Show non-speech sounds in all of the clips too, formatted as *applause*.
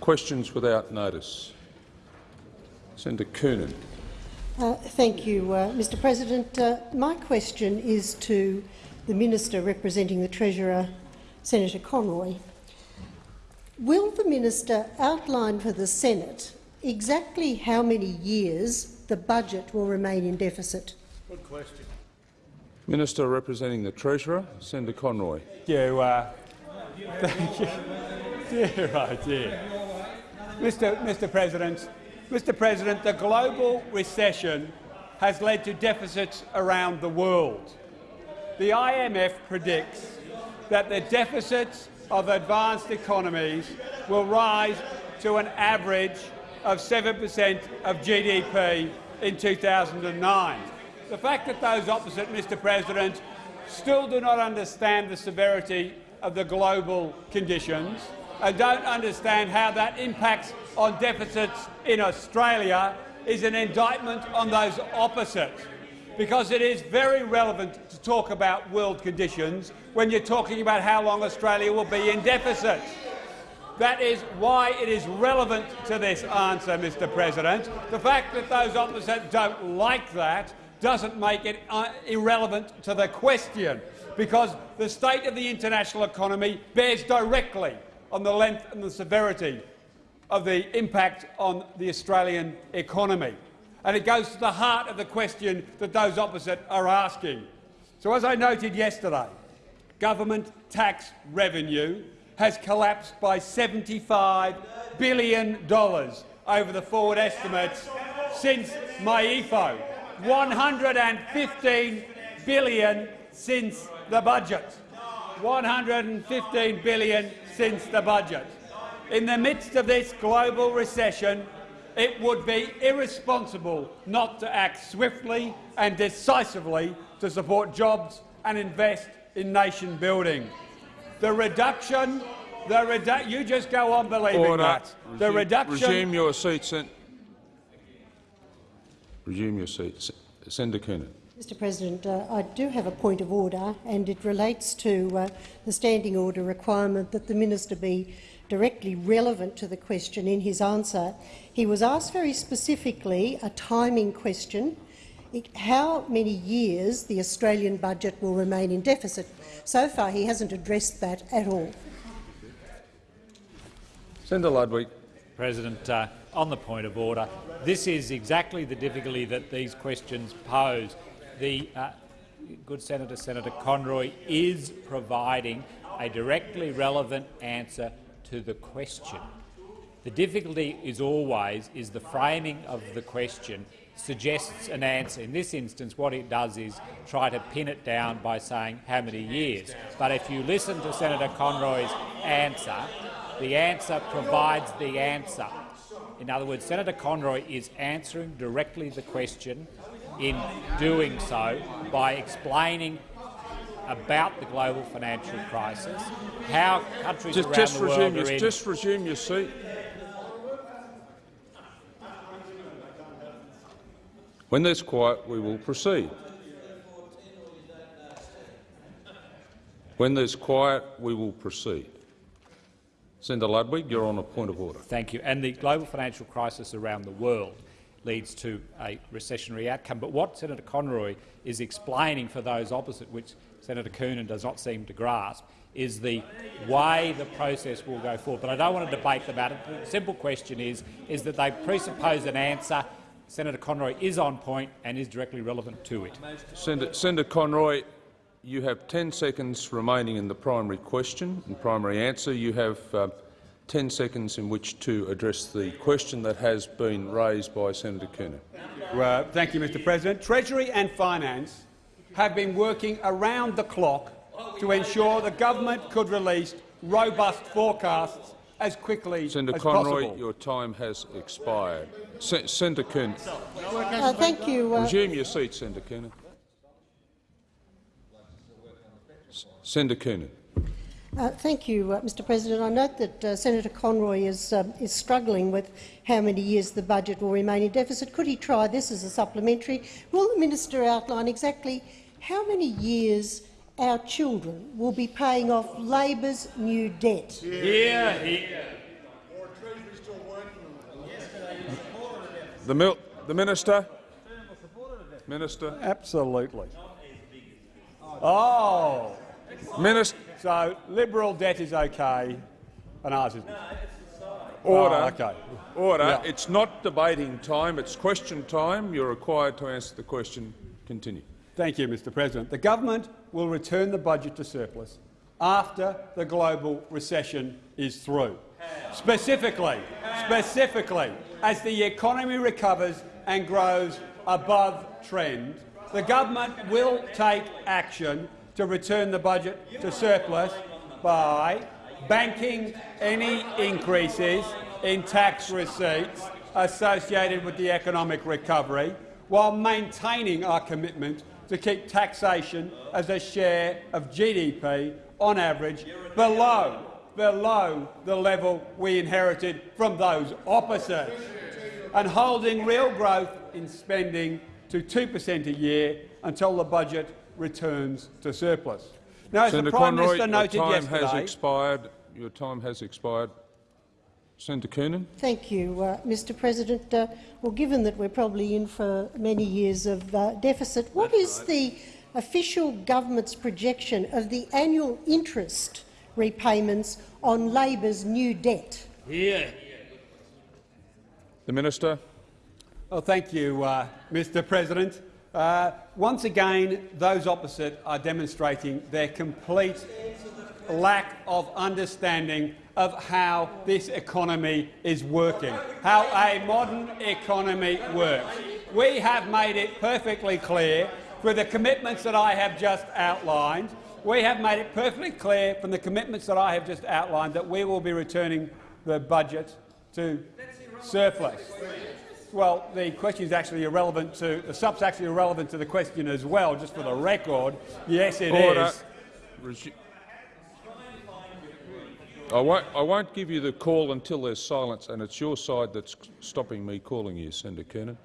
Questions without notice. Senator Coonan. Uh, thank you, uh, Mr President. Uh, my question is to the Minister representing the Treasurer, Senator Conroy. Will the minister outline for the Senate exactly how many years the budget will remain in deficit? Good question. Minister representing the Treasurer, Senator Conroy. Thank you. Uh, *laughs* thank you. Dear, oh dear. Mr. Mr. President, Mr. President, the global recession has led to deficits around the world. The IMF predicts that the deficits of advanced economies will rise to an average of 7 per cent of GDP in 2009. The fact that those opposite, Mr President, still do not understand the severity of the global conditions and don't understand how that impacts on deficits in Australia is an indictment on those opposites because it is very relevant to talk about world conditions when you're talking about how long Australia will be in deficit. That is why it is relevant to this answer, Mr President. The fact that those opposite don't like that doesn't make it uh, irrelevant to the question, because the state of the international economy bears directly on the length and the severity of the impact on the Australian economy. And it goes to the heart of the question that those opposite are asking. So, as I noted yesterday, government tax revenue has collapsed by $75 billion over the forward estimates since my MYEFO, 115 billion since the budget. 115 billion since the budget. In the midst of this global recession, it would be irresponsible not to act swiftly and decisively to support jobs and invest in nation building. The reduction, the redu you just go on believing Order. that. Resume, the reduction. Resume your seat, Sen Resume your seat, Senator Coonan. Mr President, uh, I do have a point of order, and it relates to uh, the standing order requirement that the minister be directly relevant to the question in his answer. He was asked very specifically a timing question, how many years the Australian budget will remain in deficit. So far he hasn't addressed that at all. Senator Ludwig. President, uh, on the point of order, this is exactly the difficulty that these questions pose. The uh, good Senator, Senator Conroy, is providing a directly relevant answer to the question. The difficulty is always is the framing of the question suggests an answer. In this instance, what it does is try to pin it down by saying how many years. But if you listen to Senator Conroy's answer, the answer provides the answer. In other words, Senator Conroy is answering directly the question in doing so by explaining about the global financial crisis, how countries just, around just the world are in. Just resume your seat. When there's quiet, we will proceed. When there's quiet, we will proceed. Senator Ludwig, you're on a point of order. Thank you. And the global financial crisis around the world leads to a recessionary outcome. But what Senator Conroy is explaining for those opposite, which Senator Coonan does not seem to grasp, is the way the process will go forward. But I don't want to debate about it. The simple question is, is that they presuppose an answer. Senator Conroy is on point and is directly relevant to it. Senator, Senator Conroy, you have 10 seconds remaining in the primary question and primary answer. You have uh, 10 seconds in which to address the question that has been raised by Senator Coonan. Well, thank you, Mr President. Treasury and Finance have been working around the clock to ensure the government could release robust forecasts as quickly Senator as Conroy, possible. your time has expired. Se Senator Coonan. Uh, thank you. Uh, Resume your seat, Senator Coonan. Senator Coonan. Uh, thank you, uh, Mr President. I note that uh, Senator Conroy is, um, is struggling with how many years the budget will remain in deficit. Could he try this as a supplementary? Will the minister outline exactly how many years our children will be paying off Labor's new debt? Here, here. The, mil the minister. Minister. Absolutely. Oh, Minister. So Liberal debt is okay and ours isn't. Oh, Order. Oh, okay. Order. Yeah. It's not debating time. It's question time. You're required to answer the question. Continue. Thank you, Mr President. The government will return the budget to surplus after the global recession is through. Specifically, specifically, as the economy recovers and grows above trend, the government will take action to return the budget to surplus by banking any increases in tax receipts associated with the economic recovery, while maintaining our commitment to keep taxation as a share of GDP on average below, below the level we inherited from those opposites, and holding real growth in spending to 2 per cent a year until the budget returns to surplus. Now, as Senator the Prime Conroy, Minister your noted time yesterday, has expired. Your time has expired. Senator Coonan. Thank you, uh, Mr President. Uh, well, given that we're probably in for many years of uh, deficit, what is the official government's projection of the annual interest repayments on Labor's new debt? The minister. Well, thank you, uh, Mr President. Uh, once again, those opposite are demonstrating their complete lack of understanding of how this economy is working, how a modern economy works. We have made it perfectly clear through the commitments that I have just outlined. We have made it perfectly clear from the commitments that I have just outlined that we will be returning the budget to surplus. Well, the question is actually irrelevant to the sub's actually irrelevant to the question as well. Just for the record, yes, it is. Order. Resu- I won't, I won't give you the call until there's silence, and it's your side that's stopping me calling you, Senator Coonan.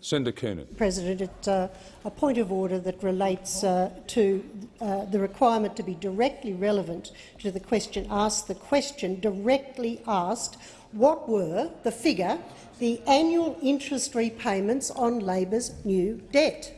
Senator Coonan. President, it's uh, a point of order that relates uh, to uh, the requirement to be directly relevant to the question asked. The question directly asked what were the figure, the annual interest repayments on Labor's new debt.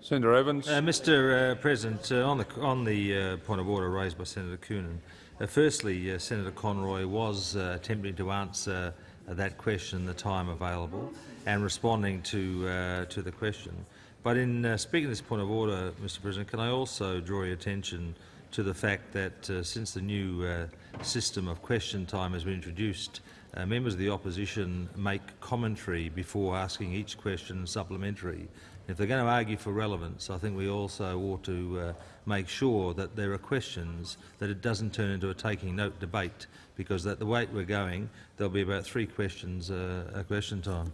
Senator Evans. Uh, Mr uh, President, uh, on the, on the uh, point of order raised by Senator Coonan, uh, firstly, uh, Senator Conroy was uh, attempting to answer uh, that question in the time available and responding to, uh, to the question. But in uh, speaking this point of order, Mr President, can I also draw your attention to the fact that uh, since the new uh, system of question time has been introduced, uh, members of the opposition make commentary before asking each question supplementary. If they're going to argue for relevance, I think we also ought to uh, make sure that there are questions that it doesn't turn into a taking note debate, because at the rate we're going, there'll be about three questions uh, a question time.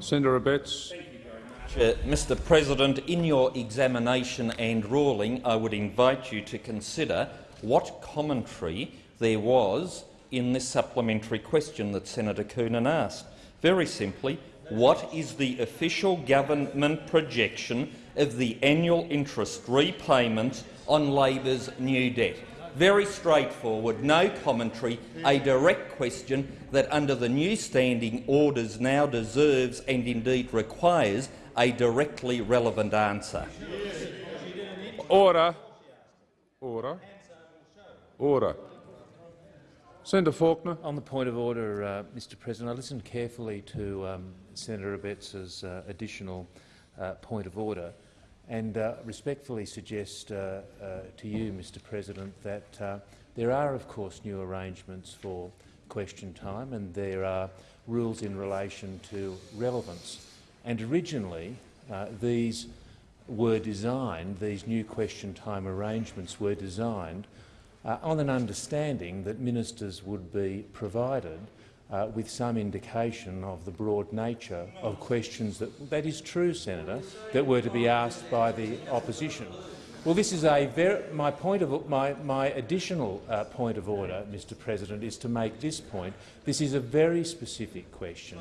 Senator Abetz. Uh, Mr President, in your examination and ruling, I would invite you to consider what commentary there was in this supplementary question that Senator Coonan asked. Very simply, what is the official government projection of the annual interest repayment on Labor's new debt? Very straightforward, no commentary, a direct question that under the new standing orders now deserves and indeed requires a directly relevant answer. Order. Order. Order. Senator Faulkner. On the point of order, uh, Mr President, I listened carefully to um, Senator Abetz's uh, additional uh, point of order and uh, respectfully suggest uh, uh, to you, Mr President, that there are, of course, new arrangements for question time and there are rules in relation to relevance. And originally, these were designed, these new question time arrangements were designed uh, on an understanding that ministers would be provided uh, with some indication of the broad nature of questions that, that is true, Senator, that were to be asked by the opposition. Well, this is a very, my point of my, my additional uh, point of order, Mr. President, is to make this point. This is a very specific question,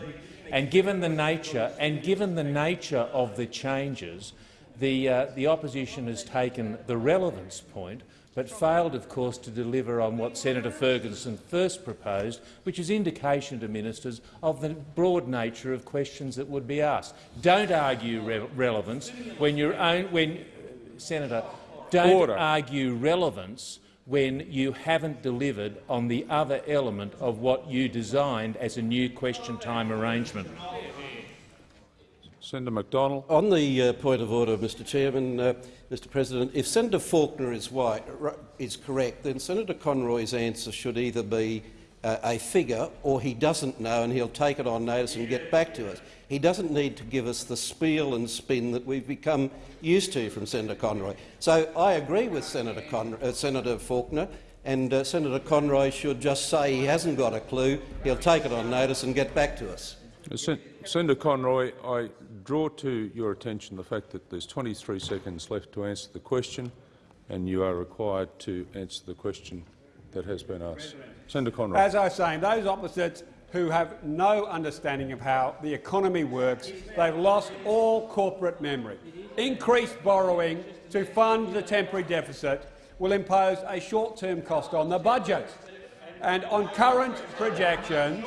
and given the nature and given the nature of the changes the, uh, the opposition has taken the relevance point but failed, of course, to deliver on what Senator Ferguson first proposed, which is indication to ministers of the broad nature of questions that would be asked. Don't argue re relevance when you're own, when Senator. Don't Order. argue relevance when you haven't delivered on the other element of what you designed as a new question time arrangement. Senator Macdonald. On the uh, point of order, Mr Chairman, uh, Mr President, if Senator Faulkner is, white, is correct, then Senator Conroy's answer should either be uh, a figure or he doesn't know and he'll take it on notice and get back to us. He doesn't need to give us the spiel and spin that we've become used to from Senator Conroy. So I agree with Senator, Con uh, Senator Faulkner and uh, Senator Conroy should just say he hasn't got a clue, he'll take it on notice and get back to us. Sen Senator Conroy, I draw to your attention the fact that there's 23 seconds left to answer the question, and you are required to answer the question that has been asked. Senator Conroy. As I was saying, those opposites who have no understanding of how the economy works, they've lost all corporate memory. Increased borrowing to fund the temporary deficit will impose a short-term cost on the budget. And on current projections,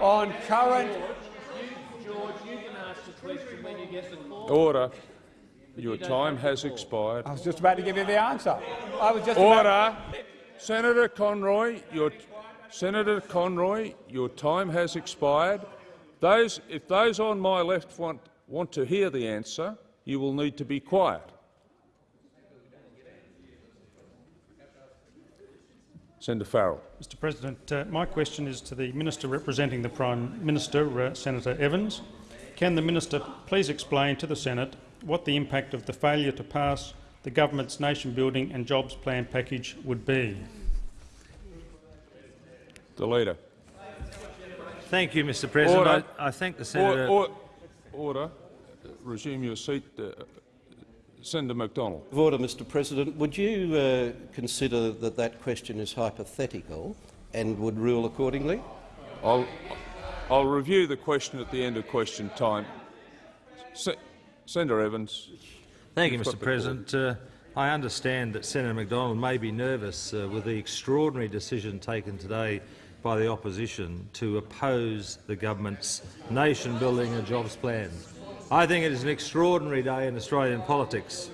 on current Order. Your time has expired. I was just about to give you the answer. I was just Order. About... Senator Conroy, your Senator Conroy, your time has expired. Those, if those on my left want, want to hear the answer, you will need to be quiet. Senator Farrell. Mr President, uh, my question is to the Minister representing the Prime Minister, uh, Senator Evans. Can the minister please explain to the Senate what the impact of the failure to pass the government's nation-building and jobs plan package would be? The Leader. Thank you, Mr President. Order. I, I thank the senator. Or, or, order. Resume your seat. Uh, Senator Macdonald. Order, Mr President. Would you uh, consider that that question is hypothetical and would rule accordingly? I'll, I'll review the question at the end of question time. Se Senator Evans. Thank you, Mr President. Uh, I understand that Senator Macdonald may be nervous uh, with the extraordinary decision taken today by the opposition to oppose the government's nation-building and jobs plan. I think it is an extraordinary day in Australian politics.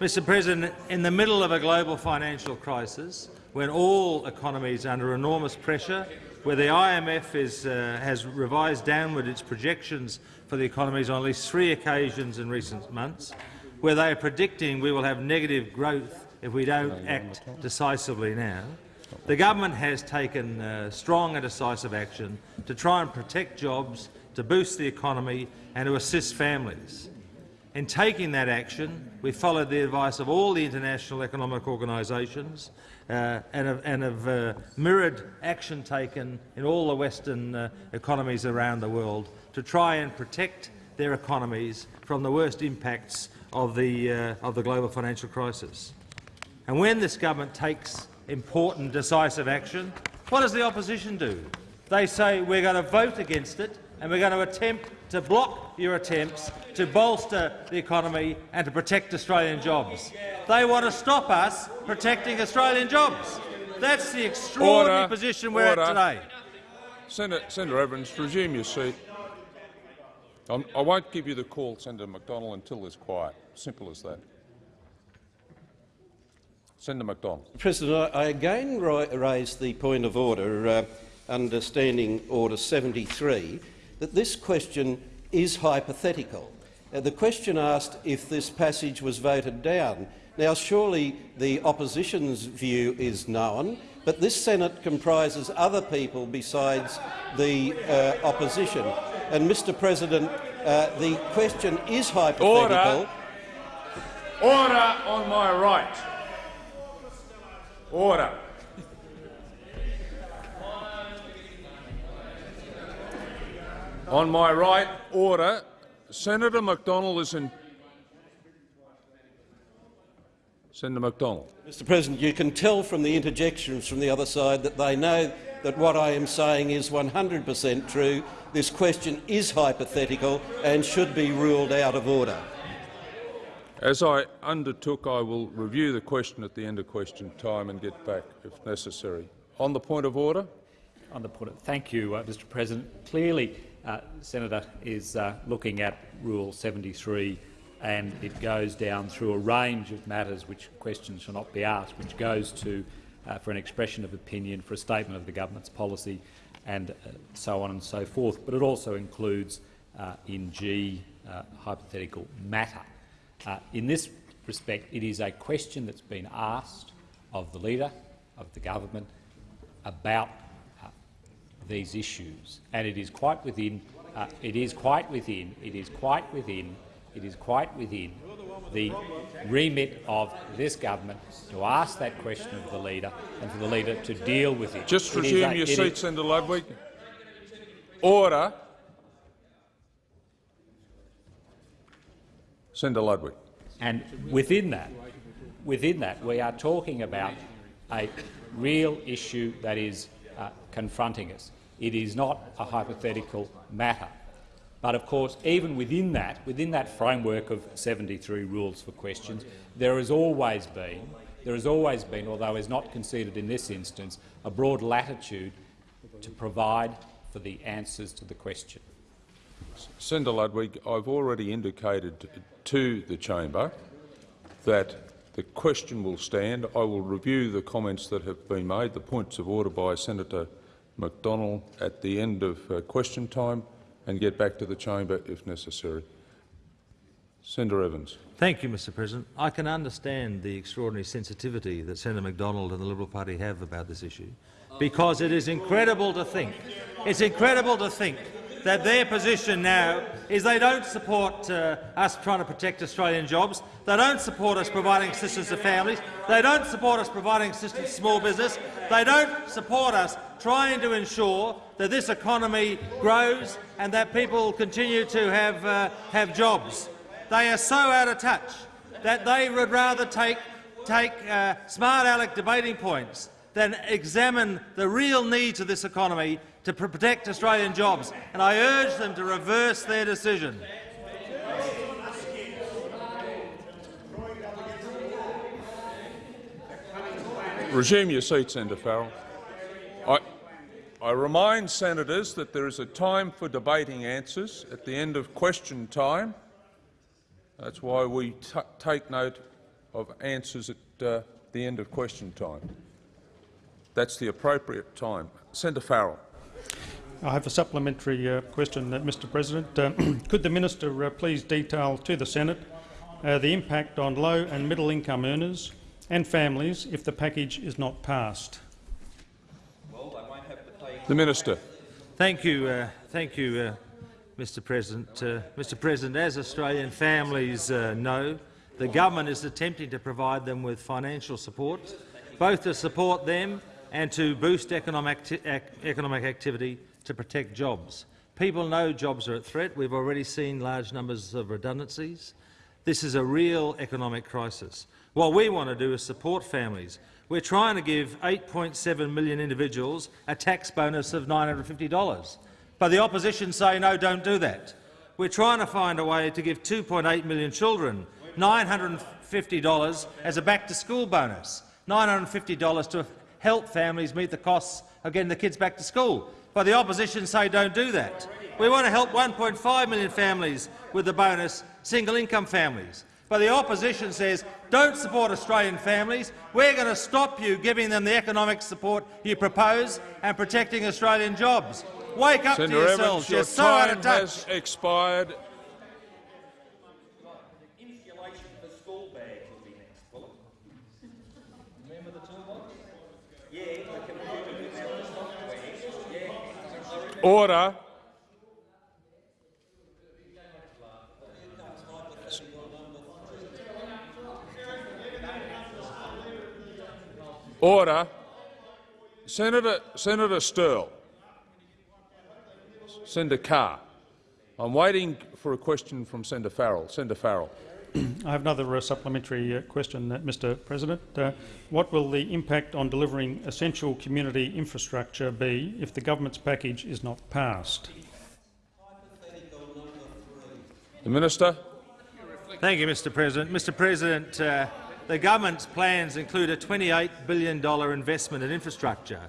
Mr President, in the middle of a global financial crisis, when all economies are under enormous pressure where the IMF is, uh, has revised downward its projections for the economies on at least three occasions in recent months, where they are predicting we will have negative growth if we don't act decisively now. The government has taken uh, strong and decisive action to try and protect jobs, to boost the economy and to assist families. In taking that action, we followed the advice of all the international economic organisations uh, and have, and uh, mirrored action taken in all the Western uh, economies around the world to try and protect their economies from the worst impacts of the, uh, of the global financial crisis. And when this government takes important, decisive action, what does the opposition do? They say we're going to vote against it and we're going to attempt to block your attempts to bolster the economy and to protect Australian jobs. They want to stop us protecting Australian jobs. That's the extraordinary Order. position we're Order. at today. Senator, Senator Evans, resume your seat. I'm, I won't give you the call, Senator Macdonald, until there's quiet. Simple as that. Senator Macdonald. President, I again raise the point of order uh, under Standing Order 73 that this question is hypothetical. Uh, the question asked if this passage was voted down. Now, surely the opposition's view is known, but this Senate comprises other people besides the uh, opposition. And, Mr President, uh, the question is hypothetical. Order. Order on my right. Order. On my right, order. Senator Macdonald is in. Senator Macdonald. Mr President, you can tell from the interjections from the other side that they know that what I am saying is 100 per cent true. This question is hypothetical and should be ruled out of order. As I undertook, I will review the question at the end of question time and get back if necessary. On the point of order. On the point of, thank you, uh, Mr President. Clearly, uh, Senator is uh, looking at Rule 73 and it goes down through a range of matters which questions shall not be asked, which goes to uh, for an expression of opinion, for a statement of the government's policy, and uh, so on and so forth. But it also includes, uh, in G, uh, hypothetical matter. Uh, in this respect, it is a question that's been asked of the Leader of the government about these issues, and it is quite within. it is quite within. It is quite within. It is quite within the remit of this government to ask that question of the leader and for the leader to deal with it. Just it resume a, your seat, Senator Ludwig. Order. Senator Ludwig. And within that, within that, we are talking about a real issue that is uh, confronting us. It is not a hypothetical matter. But of course, even within that, within that framework of 73 rules for questions, there has always been, there has always been, although is not conceded in this instance, a broad latitude to provide for the answers to the question. Senator Ludwig, I've already indicated to the chamber that the question will stand. I will review the comments that have been made, the points of order by Senator Macdonald at the end of uh, question time and get back to the chamber if necessary. Senator Evans. Thank you, Mr President. I can understand the extraordinary sensitivity that Senator Macdonald and the Liberal Party have about this issue, because it is incredible to think, it's incredible to think that their position now is they don't support uh, us trying to protect Australian jobs, they don't support us providing assistance to families, they don't support us providing assistance to small business, they don't support us trying to ensure that this economy grows and that people continue to have, uh, have jobs. They are so out of touch that they would rather take, take uh, smart aleck debating points than examine the real needs of this economy to protect Australian jobs, and I urge them to reverse their decision. Resume your seat, Senator Farrell. I, I remind senators that there is a time for debating answers at the end of question time. That's why we take note of answers at uh, the end of question time. That's the appropriate time. Senator Farrell. I have a supplementary uh, question, uh, Mr President. Uh, *clears throat* could the minister uh, please detail to the Senate uh, the impact on low and middle income earners and families if the package is not passed? The minister. Thank you, uh, thank you, uh, Mr President. Uh, Mr President, as Australian families uh, know, the government is attempting to provide them with financial support, both to support them and to boost economic, acti economic activity to protect jobs. People know jobs are at threat. We've already seen large numbers of redundancies. This is a real economic crisis. What we want to do is support families. We're trying to give 8.7 million individuals a tax bonus of $950. But the opposition say, no, don't do that. We're trying to find a way to give 2.8 million children $950 as a back-to-school bonus, $950 to help families meet the costs of getting the kids back to school. But the opposition say don't do that. We want to help 1.5 million families with the bonus, single-income families. But the opposition says, don't support Australian families. We're going to stop you giving them the economic support you propose and protecting Australian jobs. Wake up Senator to yourselves. Evans, your You're so out of touch. has expired. Order. Order. Senator, Senator Sterle. Senator Carr. I'm waiting for a question from Senator Farrell. Senator Farrell. *clears throat* I have another uh, supplementary uh, question, uh, Mr President. Uh, what will the impact on delivering essential community infrastructure be if the government's package is not passed? The Minister. Thank you, Mr President. Mr President, uh, the government's plans include a $28 billion investment in infrastructure,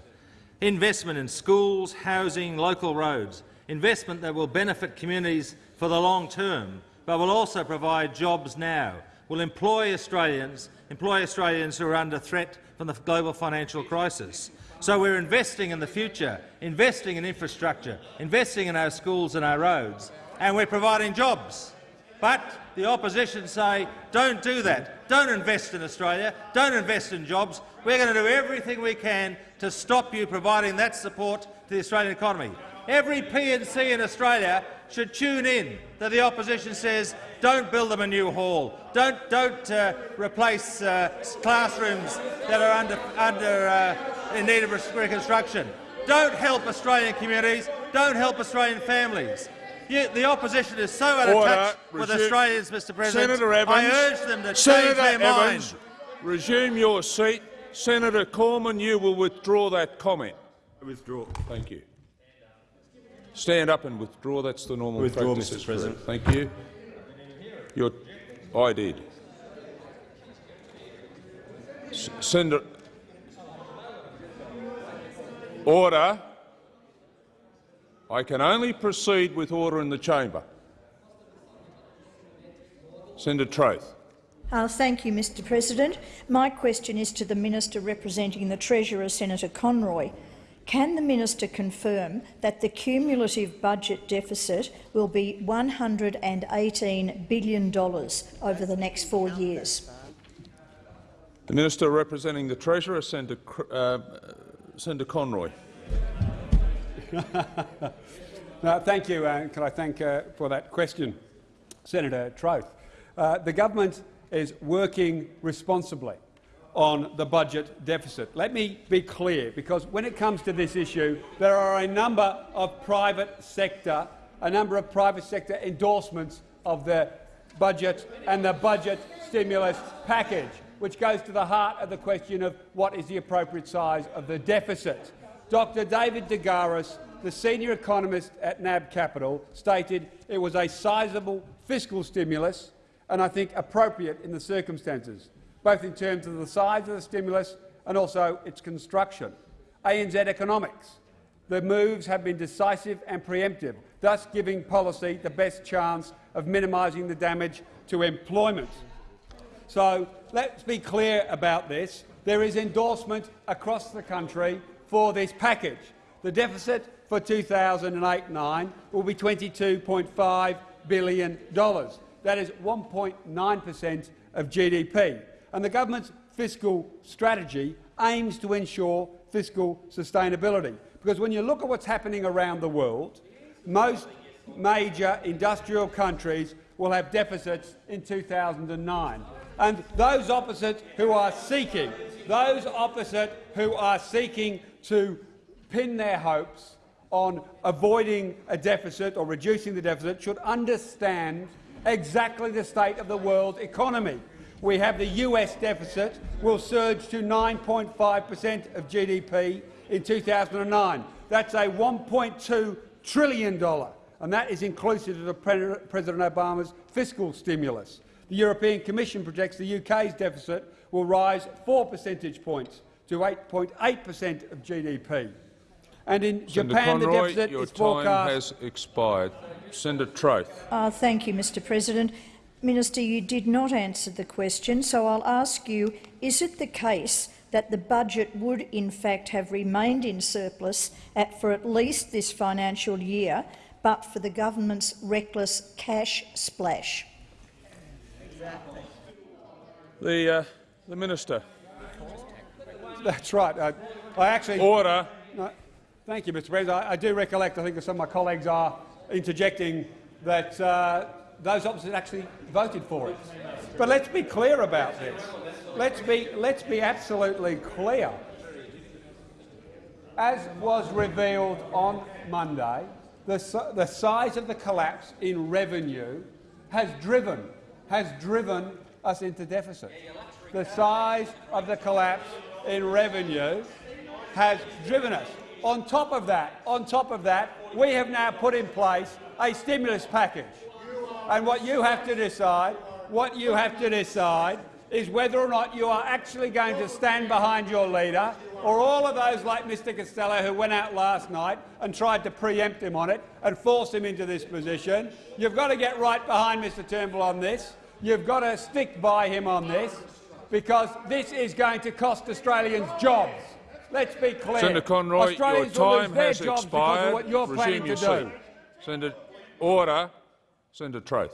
investment in schools, housing, local roads, investment that will benefit communities for the long term, but will also provide jobs now, will employ Australians, employ Australians who are under threat from the global financial crisis. So we're investing in the future, investing in infrastructure, investing in our schools and our roads, and we're providing jobs. But the opposition say, don't do that. Don't invest in Australia. Don't invest in jobs. We're going to do everything we can to stop you providing that support to the Australian economy. Every P&C in Australia should tune in that the opposition says, don't build them a new hall. Don't, don't uh, replace uh, classrooms that are under, under, uh, in need of reconstruction. Don't help Australian communities. Don't help Australian families. You, the opposition is so out of Order. touch with Australians, Mr President. Senator Evans, I urge them to Senator change their Evans, mind. resume your seat. Senator Cormann, you will withdraw that comment. Withdraw. Thank you. Stand up and withdraw. That's the normal Withdraw, practice. Mr. President. Thank you. Your, I did. S- Senator. Order. I can only proceed with order in the chamber. Senator Troeth. Uh, thank you, Mr President. My question is to the Minister representing the Treasurer, Senator Conroy. Can the minister confirm that the cumulative budget deficit will be $118 billion over the next four years? The Minister representing the Treasurer, Senator, uh, Senator Conroy. *laughs* No, thank you. Uh, can I thank uh, for that question, Senator Troeth? Uh, the government is working responsibly on the budget deficit. Let me be clear, because when it comes to this issue, there are a number of private sector, a number of private sector endorsements of the budget and the budget stimulus package, which goes to the heart of the question of what is the appropriate size of the deficit. Dr David de Garis, the senior economist at NAB Capital, stated it was a sizable fiscal stimulus and I think appropriate in the circumstances, both in terms of the size of the stimulus and also its construction. ANZ Economics. The moves have been decisive and preemptive, thus giving policy the best chance of minimising the damage to employment. So let's be clear about this. There is endorsement across the country for this package. The deficit for 2008-9 will be $22.5 billion. That is 1.9 per cent of GDP. And the government's fiscal strategy aims to ensure fiscal sustainability. Because when you look at what's happening around the world, most major industrial countries will have deficits in 2009. And those opposite who are seeking, those opposite who are seeking to pin their hopes on avoiding a deficit or reducing the deficit should understand exactly the state of the world economy. We have the US deficit will surge to 9.5 per cent of GDP in 2009. That's a $1.2 trillion, and that is inclusive of President Obama's fiscal stimulus. The European Commission projects the UK's deficit will rise 4 percentage points to 8.8 per cent of GDP. And in Senator Japan, Conroy, the deficit your is time has expired. Senator Troeth. Uh, thank you, Mr President. Minister, you did not answer the question, so I'll ask you, is it the case that the budget would in fact have remained in surplus at, for at least this financial year, but for the government's reckless cash splash? The, uh, the Minister. That's right. I, I actually. Order. No, thank you, Mr. President. I, I do recollect. I think some of my colleagues are interjecting that uh, those opposite actually voted for it. But let's be clear about this. Let's be let's be absolutely clear. As was revealed on Monday, the, the size of the collapse in revenue has driven has driven us into deficit. The size of the collapse in revenue has driven us. On top of that, on top of that, we have now put in place a stimulus package. And what you have to decide, what you have to decide is whether or not you are actually going to stand behind your leader or all of those like Mr Costello who went out last night and tried to preempt him on it and force him into this position. You've got to get right behind Mr Turnbull on this. You've got to stick by him on this because this is going to cost Australians jobs. Let's be clear. Senator Conroy, Australians your will time lose their has jobs expired. Because of what you're Resume planning your to do. Senator, order. Senator Troeth.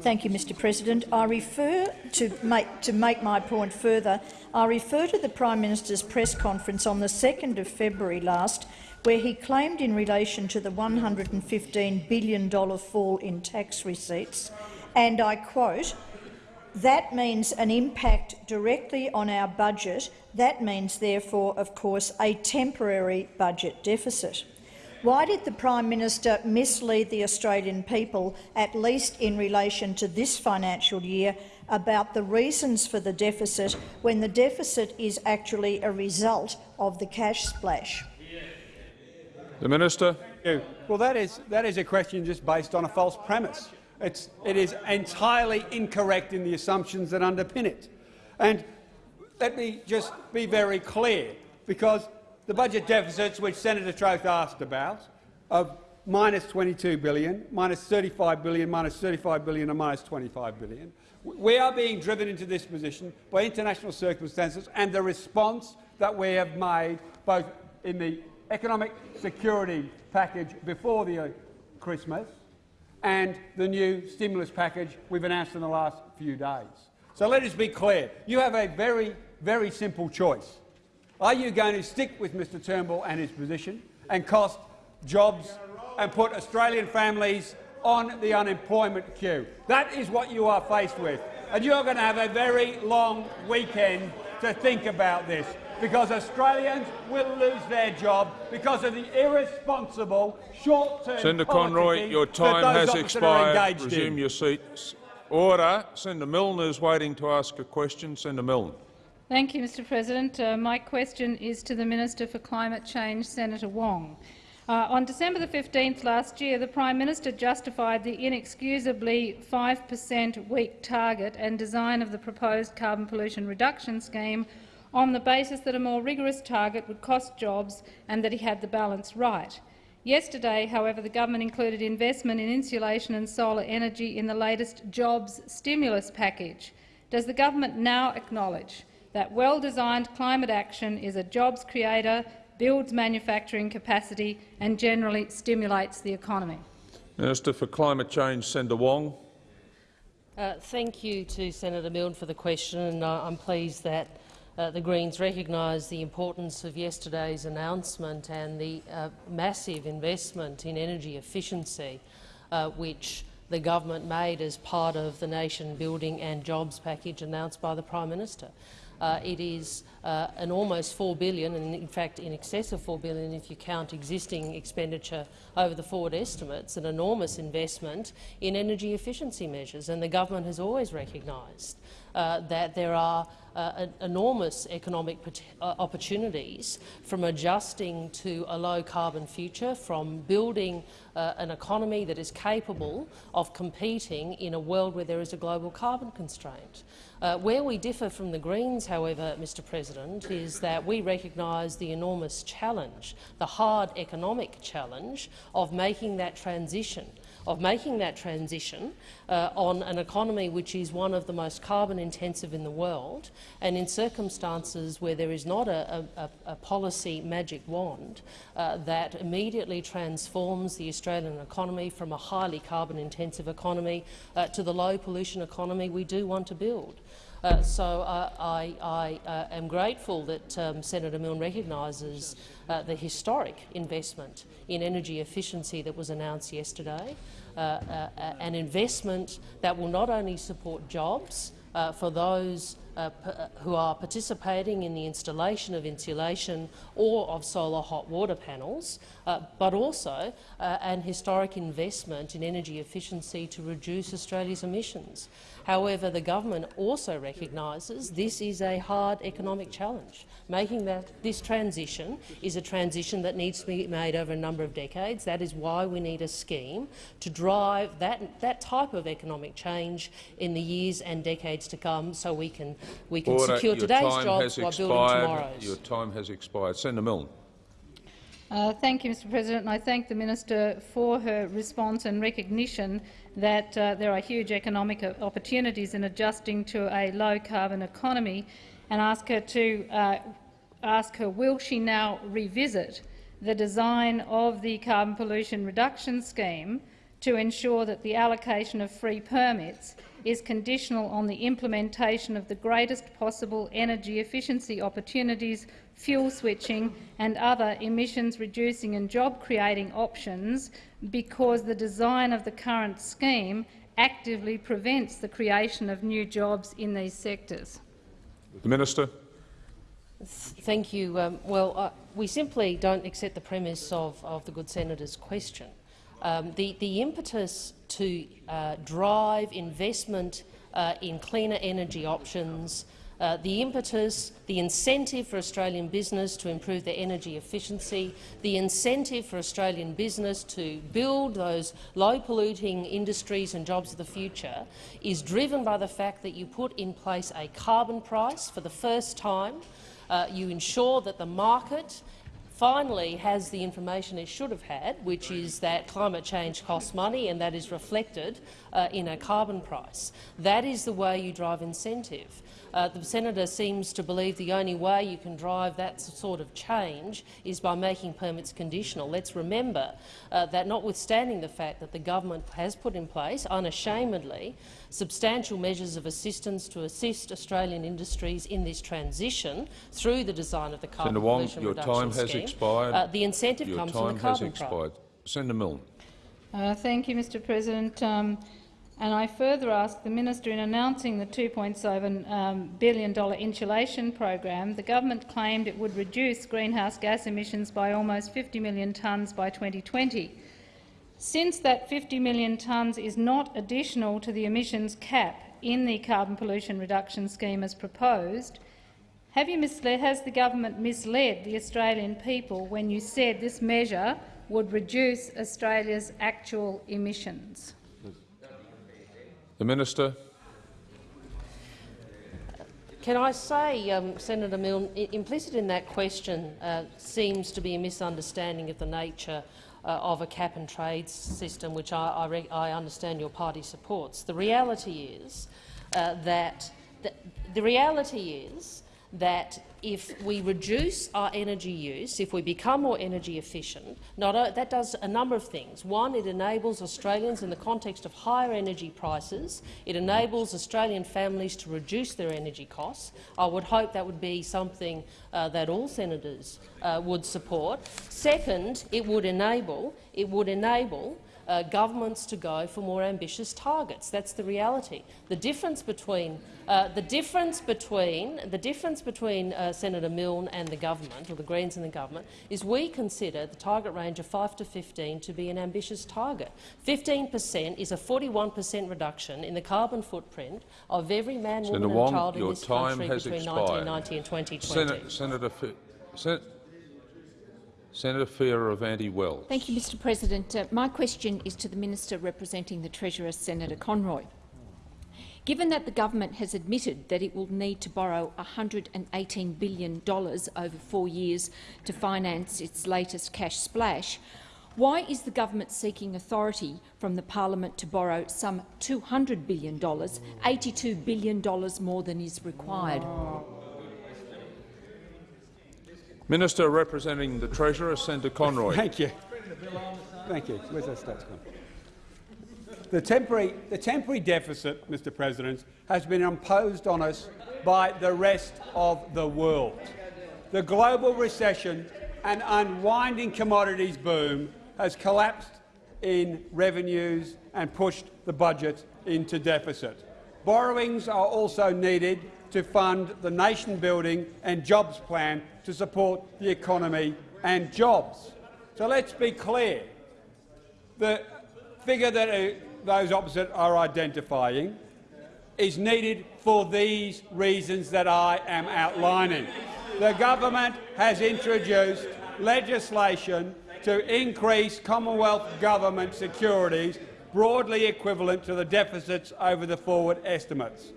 Thank you, Mr President. I refer to make, to make my point further. I refer to the Prime Minister's press conference on the 2nd of February last, where he claimed in relation to the $115 billion fall in tax receipts, and I quote, that means an impact directly on our budget. That means, therefore, of course, a temporary budget deficit. Why did the Prime Minister mislead the Australian people, at least in relation to this financial year, about the reasons for the deficit when the deficit is actually a result of the cash splash? The Minister. Well, that is, that is a question just based on a false premise. It's, it is entirely incorrect in the assumptions that underpin it. And let me just be very clear, because the budget deficits which Senator Troeth asked about, of minus 22 billion, minus 35 billion, minus 35 billion and minus 25 billion, we are being driven into this position by international circumstances and the response that we have made both in the economic security package before the uh, Christmas and the new stimulus package we've announced in the last few days. So let us be clear. You have a very, very simple choice. Are you going to stick with Mr Turnbull and his position and cost jobs and put Australian families on the unemployment queue? That is what you are faced with. And you're going to have a very long weekend to think about this because Australians will lose their job because of the irresponsible short-term Senator Conroy, your time has expired. Resume in. your seats. Order. Senator Milne is waiting to ask a question. Senator Milne. Thank you, Mr President. Uh, my question is to the Minister for Climate Change, Senator Wong. Uh, on December the 15th last year, the Prime Minister justified the inexcusably 5 per cent weak target and design of the proposed carbon pollution reduction scheme on the basis that a more rigorous target would cost jobs and that he had the balance right. Yesterday, however, the government included investment in insulation and solar energy in the latest jobs stimulus package. Does the government now acknowledge that well-designed climate action is a jobs creator, builds manufacturing capacity and generally stimulates the economy? Minister for Climate Change, Senator Wong. Uh, thank you to Senator Milne for the question, and uh, I'm pleased that uh, the Greens recognise the importance of yesterday's announcement and the uh, massive investment in energy efficiency uh, which the government made as part of the nation building and jobs package announced by the Prime Minister. Uh, it is uh, an almost 4 billion, and in fact in excess of 4 billion if you count existing expenditure over the forward estimates, an enormous investment in energy efficiency measures. And the government has always recognised uh, that there are uh, enormous economic uh, opportunities from adjusting to a low-carbon future, from building uh, an economy that is capable of competing in a world where there is a global carbon constraint. Uh, where we differ from the Greens, however, Mr President, is that we recognise the enormous challenge, the hard economic challenge of making that transition of making that transition uh, on an economy which is one of the most carbon intensive in the world and in circumstances where there is not a, a, a policy magic wand uh, that immediately transforms the Australian economy from a highly carbon intensive economy uh, to the low pollution economy we do want to build. Uh, so uh, I, I uh, am grateful that um, Senator Milne recognises uh, the historic investment in energy efficiency that was announced yesterday, an investment that will not only support jobs for those who are participating in the installation of insulation or of solar hot water panels, uh, but also uh, an historic investment in energy efficiency to reduce Australia's emissions. However, the government also recognises this is a hard economic challenge. Making that this transition is a transition that needs to be made over a number of decades. That is why we need a scheme to drive that, that type of economic change in the years and decades to come so we can, we can Order. secure Your today's jobs has while building expired. tomorrow's. Your time has expired. Senator Milne. Uh, thank you, Mr President, and I thank the minister for her response and recognition that uh, there are huge economic opportunities in adjusting to a low-carbon economy, and ask her to uh, ask her will she now revisit the design of the carbon pollution reduction scheme to ensure that the allocation of free permits is conditional on the implementation of the greatest possible energy efficiency opportunities, fuel switching and other emissions-reducing and job-creating options because the design of the current scheme actively prevents the creation of new jobs in these sectors. The Minister. Thank you. Um, well, uh, we simply don't accept the premise of, of the good senator's question. Um, the, the impetus to uh, drive investment uh, in cleaner energy options, uh, the impetus, the incentive for Australian business to improve their energy efficiency, the incentive for Australian business to build those low-polluting industries and jobs of the future is driven by the fact that you put in place a carbon price for the first time. Uh, you ensure that the market finally has the information it should have had, which is that climate change costs money and that is reflected uh, in a carbon price. That is the way you drive incentive. Uh, the senator seems to believe the only way you can drive that sort of change is by making permits conditional. Let's remember uh, that notwithstanding the fact that the government has put in place, unashamedly, substantial measures of assistance to assist Australian industries in this transition through the design of the carbon Senator Wong, your reduction time has scheme. expired. Uh, the incentive your comes time from the carbon has price. expired. Senator Milne. Uh, thank you, Mr President. Um, and I further ask the minister, in announcing the $2.7 um, billion insulation program, the government claimed it would reduce greenhouse gas emissions by almost 50 million tonnes by 2020. Since that 50 million tonnes is not additional to the emissions cap in the carbon pollution reduction scheme as proposed, misled, has the government misled the Australian people when you said this measure would reduce Australia's actual emissions? The Minister. Can I say, um, Senator Milne, implicit in that question uh, seems to be a misunderstanding of the nature uh, of a cap-and-trade system, which I, I, I, understand your party supports. The reality is uh, that the, the reality is that if we reduce our energy use, if we become more energy efficient, not, uh, that does a number of things. One, it enables Australians, in the context of higher energy prices, it enables Australian families to reduce their energy costs. I would hope that would be something uh, that all senators uh, would support. Second, it would enable, it would enable uh, governments to go for more ambitious targets. That's the reality. The difference between uh, the difference between the difference between uh, Senator Milne and the government, or the Greens and the government, is we consider the target range of 5 to 15 to be an ambitious target. 15 per cent is a 41 per cent reduction in the carbon footprint of every man, Senator woman, Wong, and child in this country between expired. 1990 and 2020. Sen Senator, Sen Senator Fierravanti-Wells. Thank you, Mr President. Uh, my question is to the Minister representing the Treasurer, Senator Conroy. Given that the government has admitted that it will need to borrow $118 billion over four years to finance its latest cash splash, why is the government seeking authority from the parliament to borrow some $200 billion, $82 billion more than is required? Minister representing the Treasurer, Senator Conroy. Thank you. Thank you. Where's that stats gone? The temporary, the temporary deficit, Mr President, has been imposed on us by the rest of the world. The global recession and unwinding commodities boom has collapsed in revenues and pushed the budget into deficit. Borrowings are also needed to fund the nation-building and jobs plan to support the economy and jobs. So let's be clear. The figure that uh, those opposite are identifying is needed for these reasons that I am outlining. The government has introduced legislation to increase Commonwealth government securities broadly equivalent to the deficits over the forward estimates.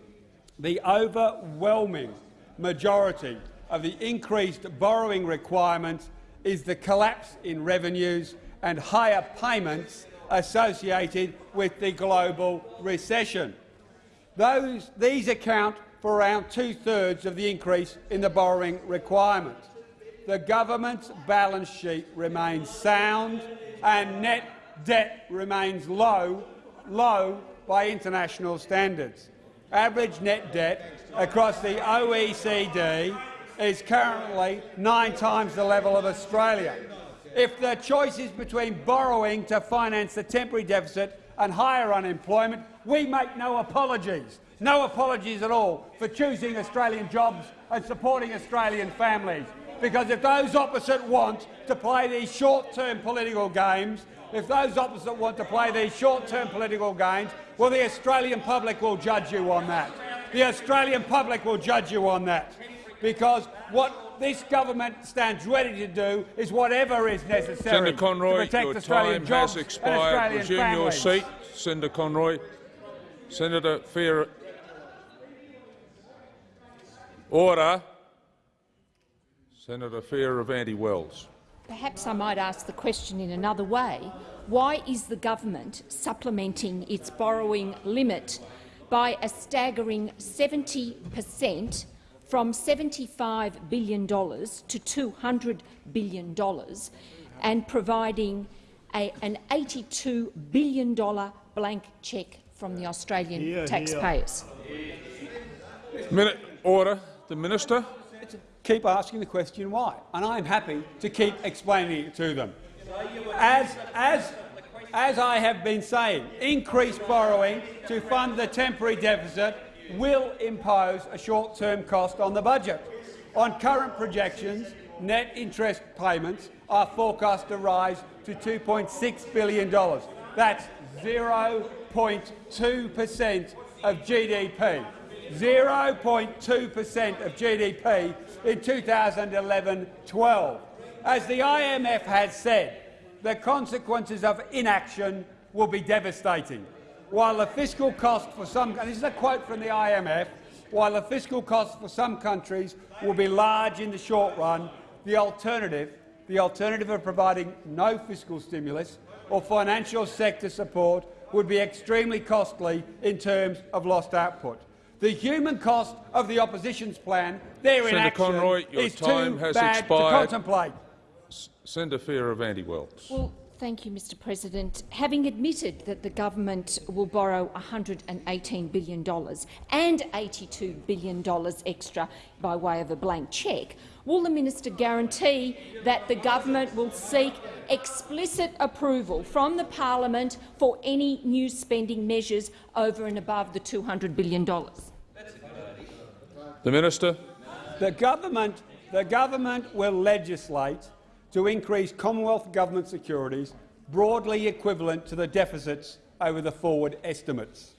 The overwhelming majority of the increased borrowing requirements is the collapse in revenues and higher payments associated with the global recession. Those, these account for around two-thirds of the increase in the borrowing requirement. The government's balance sheet remains sound and net debt remains low, low by international standards. Average net debt across the OECD is currently nine times the level of Australia. If the choice is between borrowing to finance the temporary deficit and higher unemployment, we make no apologies, no apologies at all for choosing Australian jobs and supporting Australian families. Because if those opposite want to play these short-term political games, if those opposite want to play these short-term political games, well, the Australian public will judge you on that. The Australian public will judge you on that. Because what this government stands ready to do is whatever is necessary Senator Conroy, to protect your Australian time jobs has and expired. Australian Resume families. your seat. Senator Conroy. Senator Fair. Order. Senator Fierravanti-Wells. Perhaps I might ask the question in another way. Why is the government supplementing its borrowing limit by a staggering 70 per cent from $75 billion to $200 billion and providing a, an $82 billion blank cheque from the Australian Hear, hear. taxpayers? Minute. Order. The minister. keep asking the question why, and I'm happy to keep explaining it to them. As, as, as I have been saying, increased borrowing to fund the temporary deficit will impose a short-term cost on the budget. On current projections, net interest payments are forecast to rise to $2.6 billion. That's 0.2 per cent of GDP. 0.2 per cent of GDP in 2011-12. As the IMF has said, the consequences of inaction will be devastating. While the fiscal cost for some, and this is a quote from the IMF, while the fiscal cost for some countries will be large in the short run, the alternative, the alternative of providing no fiscal stimulus or financial sector support would be extremely costly in terms of lost output. The human cost of the opposition's plan, their Senator inaction, Conroy, your is time too has bad expired. to contemplate. Senator Fierravanti-Wells. Well, thank you, Mr President. Having admitted that the government will borrow $118 billion and $82 billion extra by way of a blank cheque, will the minister guarantee that the government will seek explicit approval from the parliament for any new spending measures over and above the $200 billion? The minister. The government, the government will legislate to increase Commonwealth government securities broadly equivalent to the deficits over the forward estimates.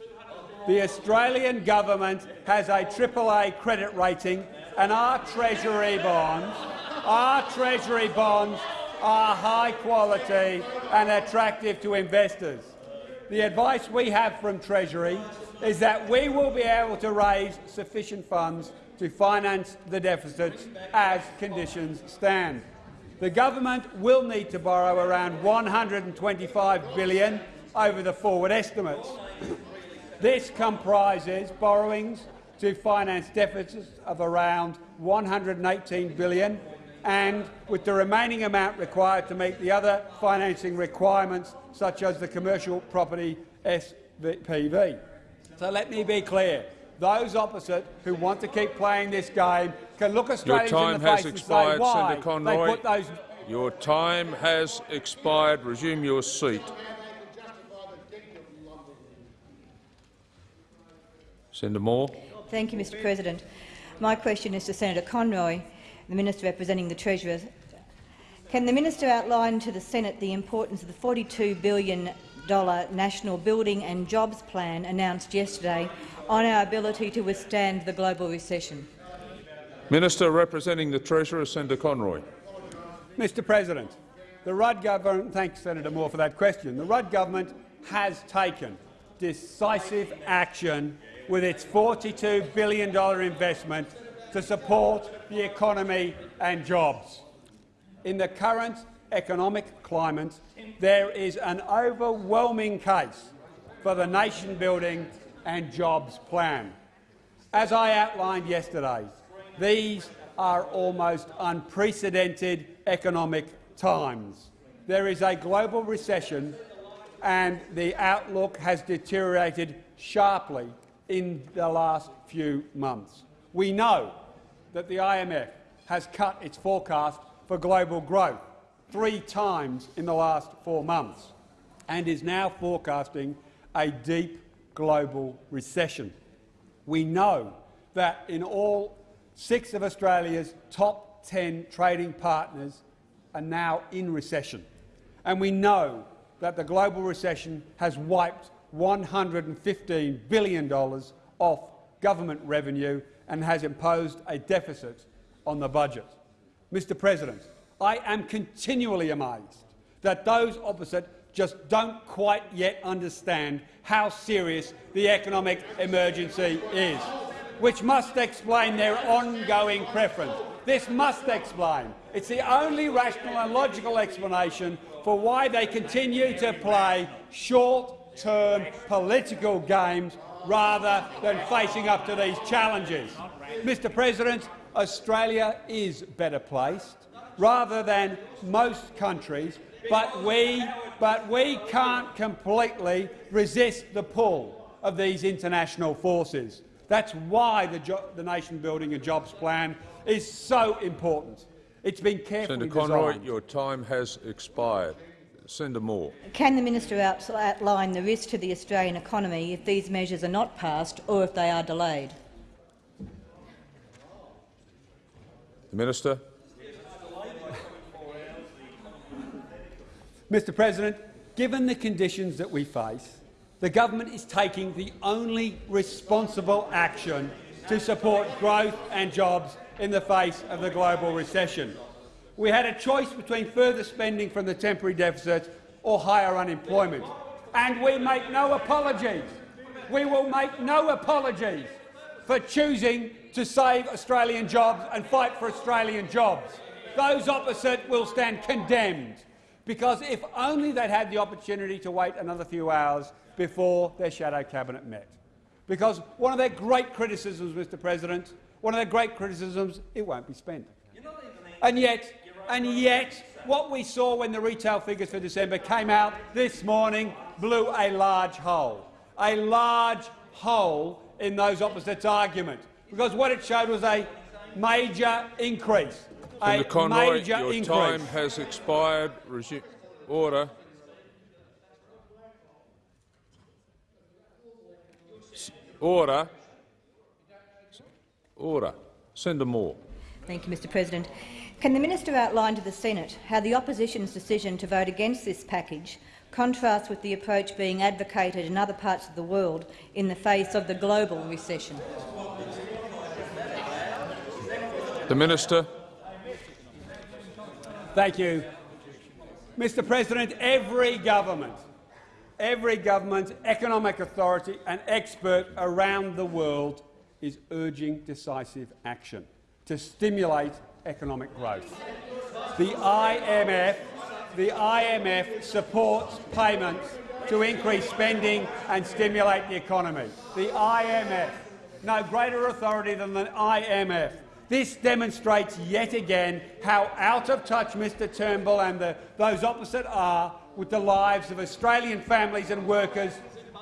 The Australian government has a AAA credit rating and our Treasury bonds, our Treasury bonds are high quality and attractive to investors. The advice we have from Treasury is that we will be able to raise sufficient funds to finance the deficits as conditions stand. The government will need to borrow around 125 billion over the forward estimates. This comprises borrowings to finance deficits of around 118 billion and with the remaining amount required to meet the other financing requirements such as the commercial property SPV. So let me be clear. Those opposite who want to keep playing this game can look Your time in the has face and say expired, why Senator they Conroy. put those Your time has expired. Resume your seat. Senator Moore. Thank you, Mr President. My question is to Senator Conroy, the Minister representing the Treasurer. Can the minister outline to the Senate the importance of the $42 billion National Building and Jobs Plan announced yesterday on our ability to withstand the global recession? Minister representing the Treasurer, Senator Conroy. Mr President, the Rudd government— thanks, Senator Moore, for that question. The Rudd government has taken decisive action with its $42 billion investment to support the economy and jobs. In the current economic climate, there is an overwhelming case for the nation-building and jobs plan. As I outlined yesterday, these are almost unprecedented economic times. There is a global recession and the outlook has deteriorated sharply in the last few months. We know that the IMF has cut its forecast for global growth three times in the last four months and is now forecasting a deep global recession. We know that in all six of Australia's top 10 trading partners are now in recession. And we know that the global recession has wiped $115 billion off government revenue and has imposed a deficit on the budget. Mr President, I am continually amazed that those opposite just don't quite yet understand how serious the economic emergency is, which must explain their ongoing preference. This must explain. It's the only rational and logical explanation for why they continue to play short-term political games rather than facing up to these challenges. Mr President, Australia is better placed rather than most countries, but we, but we can't completely resist the pull of these international forces. That's why the, the Nation Building and Jobs Plan is so important. It's been carefully Senator Conroy, designed. your time has expired. Senator Moore. Can the minister outline the risk to the Australian economy if these measures are not passed or if they are delayed? The minister. Mr President, given the conditions that we face, the government is taking the only responsible action to support growth and jobs in the face of the global recession. We had a choice between further spending from the temporary deficit or higher unemployment, and we make no apologies. We will make no apologies for choosing to save Australian jobs and fight for Australian jobs. Those opposite will stand condemned because if only they'd had the opportunity to wait another few hours before their shadow cabinet met. Because one of their great criticisms, Mr President, one of their great criticisms, it won't be spent. And yet, and yet, what we saw when the retail figures for December came out this morning blew a large hole, a large hole in those opposites' argument, because what it showed was a major increase Senator Conroy, major your increase. time has expired. Resume. Order. Order. Order. Senator Moore. Thank you, Mr President. Can the minister outline to the Senate how the opposition's decision to vote against this package contrasts with the approach being advocated in other parts of the world in the face of the global recession? The minister. Thank you. Mr President, every government, every government, economic authority and expert around the world is urging decisive action to stimulate economic growth. The IMF, the IMF supports payments to increase spending and stimulate the economy. The IMF, no greater authority than the IMF. This demonstrates yet again how out of touch Mr Turnbull and the, those opposite are with the lives of Australian families and workers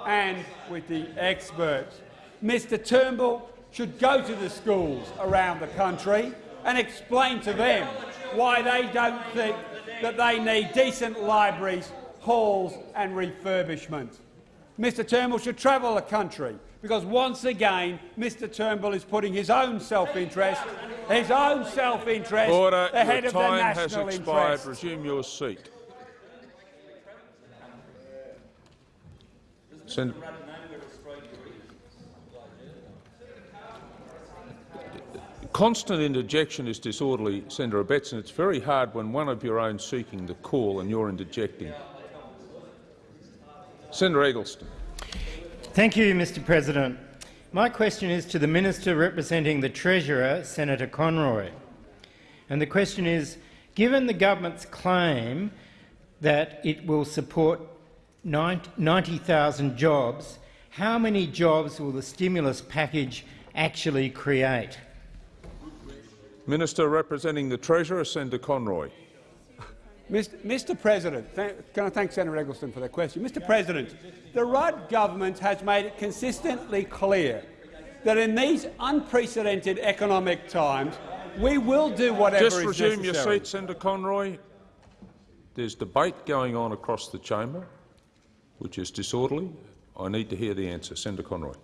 and with the experts. Mr Turnbull should go to the schools around the country and explain to them why they don't think that they need decent libraries, halls and refurbishment. Mr Turnbull should travel the country because once again Mr Turnbull is putting his own self-interest, his own self-interest ahead Your of the national interest. Order. Your time has expired. interest. Resume your seat. Sen Constant interjection is disorderly, Senator Abetz, and it's very hard when one of your own is seeking the call and you're interjecting. Senator Eggleston. Thank you, Mr President. My question is to the Minister representing the Treasurer, Senator Conroy. And the question is, given the government's claim that it will support 90,000 jobs, how many jobs will the stimulus package actually create? Minister representing the Treasurer, Senator Conroy. Mr. Mr. President, can I thank Senator Eggleston for that question? Mr. President, the Rudd government has made it consistently clear that in these unprecedented economic times, we will do whatever Just is resume your necessary. seat, Senator Conroy. There's debate going on across the chamber, which is disorderly. I need to hear the answer. Senator Conroy.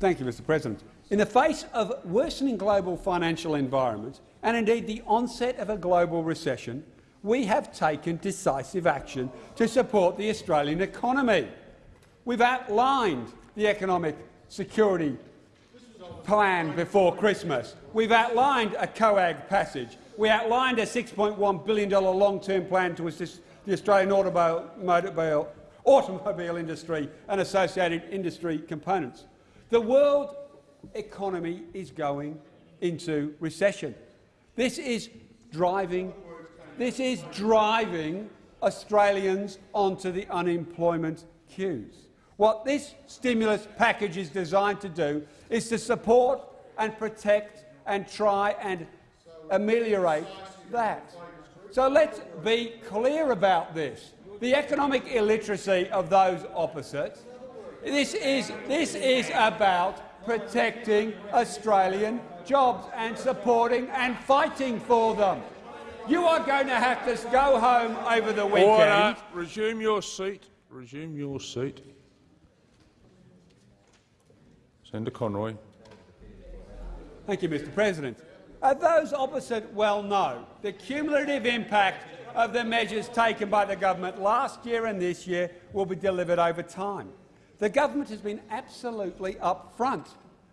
Thank you, Mr. President. In the face of worsening global financial environment and indeed the onset of a global recession, we have taken decisive action to support the Australian economy. We've outlined the economic security plan before Christmas. We've outlined a COAG passage. We outlined a $6.1 billion long-term plan to assist the Australian automobile, automobile industry and associated industry components. The world economy is going into recession. This is driving, this is driving Australians onto the unemployment queues. What this stimulus package is designed to do is to support and protect and try and ameliorate that. So let's be clear about this. The economic illiteracy of those opposite, this is, this is about protecting Australian jobs and supporting and fighting for them. You are going to have to go home over the weekend. Order. Resume your seat. Resume your seat. Senator Conroy. Thank you, Mr President. As those opposite well know, the cumulative impact of the measures taken by the government last year and this year will be delivered over time. The government has been absolutely upfront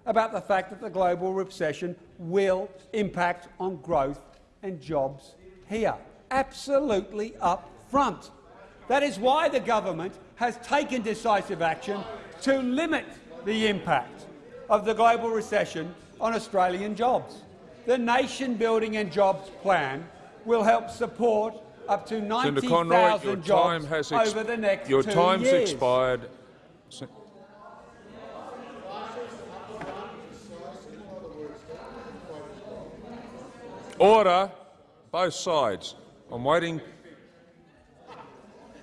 about the fact that the global recession will impact on growth and jobs here. Absolutely upfront. That is why the government has taken decisive action to limit the impact of the global recession on Australian jobs. The Nation Building and Jobs Plan will help support up to Senator Conroy, 90,000 time jobs has over the next your two time's years. expired. Se- Order, both sides. I'm waiting.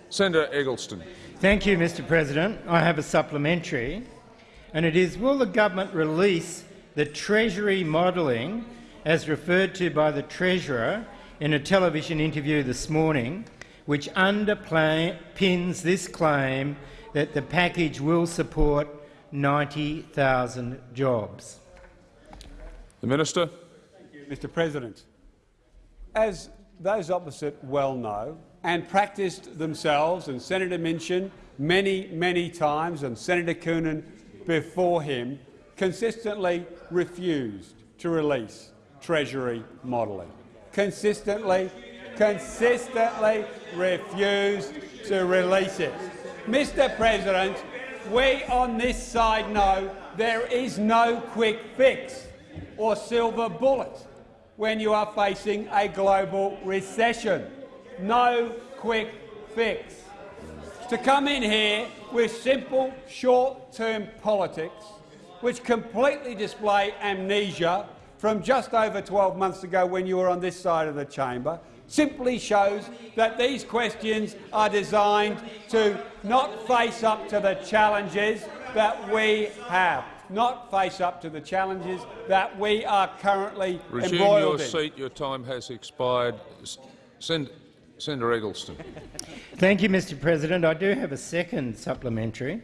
Senator Eggleston. Thank you, Mr President. I have a supplementary, and it is, will the government release the Treasury modelling as referred to by the Treasurer in a television interview this morning, which underpins this claim that the package will support 90,000 jobs? The Minister. Mr President, as those opposite well know and practiced themselves, and Senator Minchin many, many times, and Senator Coonan before him, consistently refused to release Treasury modelling. Consistently, consistently refused to release it. Mr President, we on this side know there is no quick fix or silver bullet when you are facing a global recession. No quick fix. To come in here with simple short-term politics which completely display amnesia from just over 12 months ago when you were on this side of the chamber simply shows that these questions are designed to not face up to the challenges that we have not face up to the challenges that we are currently Resume embroiled your in. seat. Your time has expired. S- Sen- Senator Eggleston. *laughs* Thank you, Mr President. I do have a second supplementary,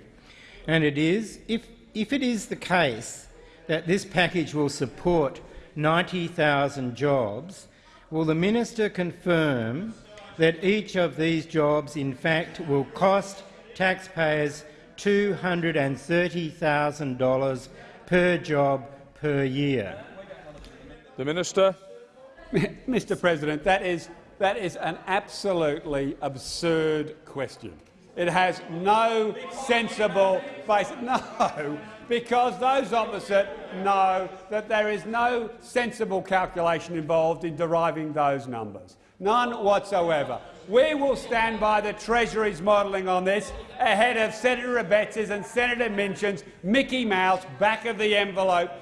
and it is, if, if it is the case that this package will support 90,000 jobs, will the minister confirm that each of these jobs in fact will cost taxpayers $230,000 per job per year? The Minister. *laughs* Mr President, that is, that is an absolutely absurd question. It has no sensible basis. *laughs* No, because those opposite know that there is no sensible calculation involved in deriving those numbers. None whatsoever. We will stand by the Treasury's modelling on this ahead of Senator Abetz's and Senator Minchin's Mickey Mouse back-of-the-envelope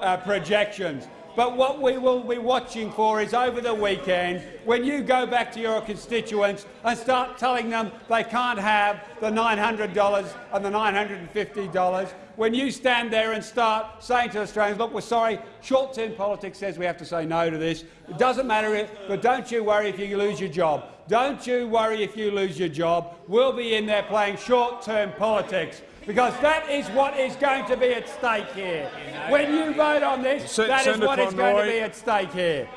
uh, projections. But what we will be watching for is over the weekend, when you go back to your constituents and start telling them they can't have the $900 and the $950, when you stand there and start saying to Australians, look, we're sorry, short-term politics says we have to say no to this. It doesn't matter, if, but don't you worry if you lose your job. Don't you worry if you lose your job. We'll be in there playing short-term politics because that is what is going to be at stake here. When you vote on this, Se that is what is going to be at stake here.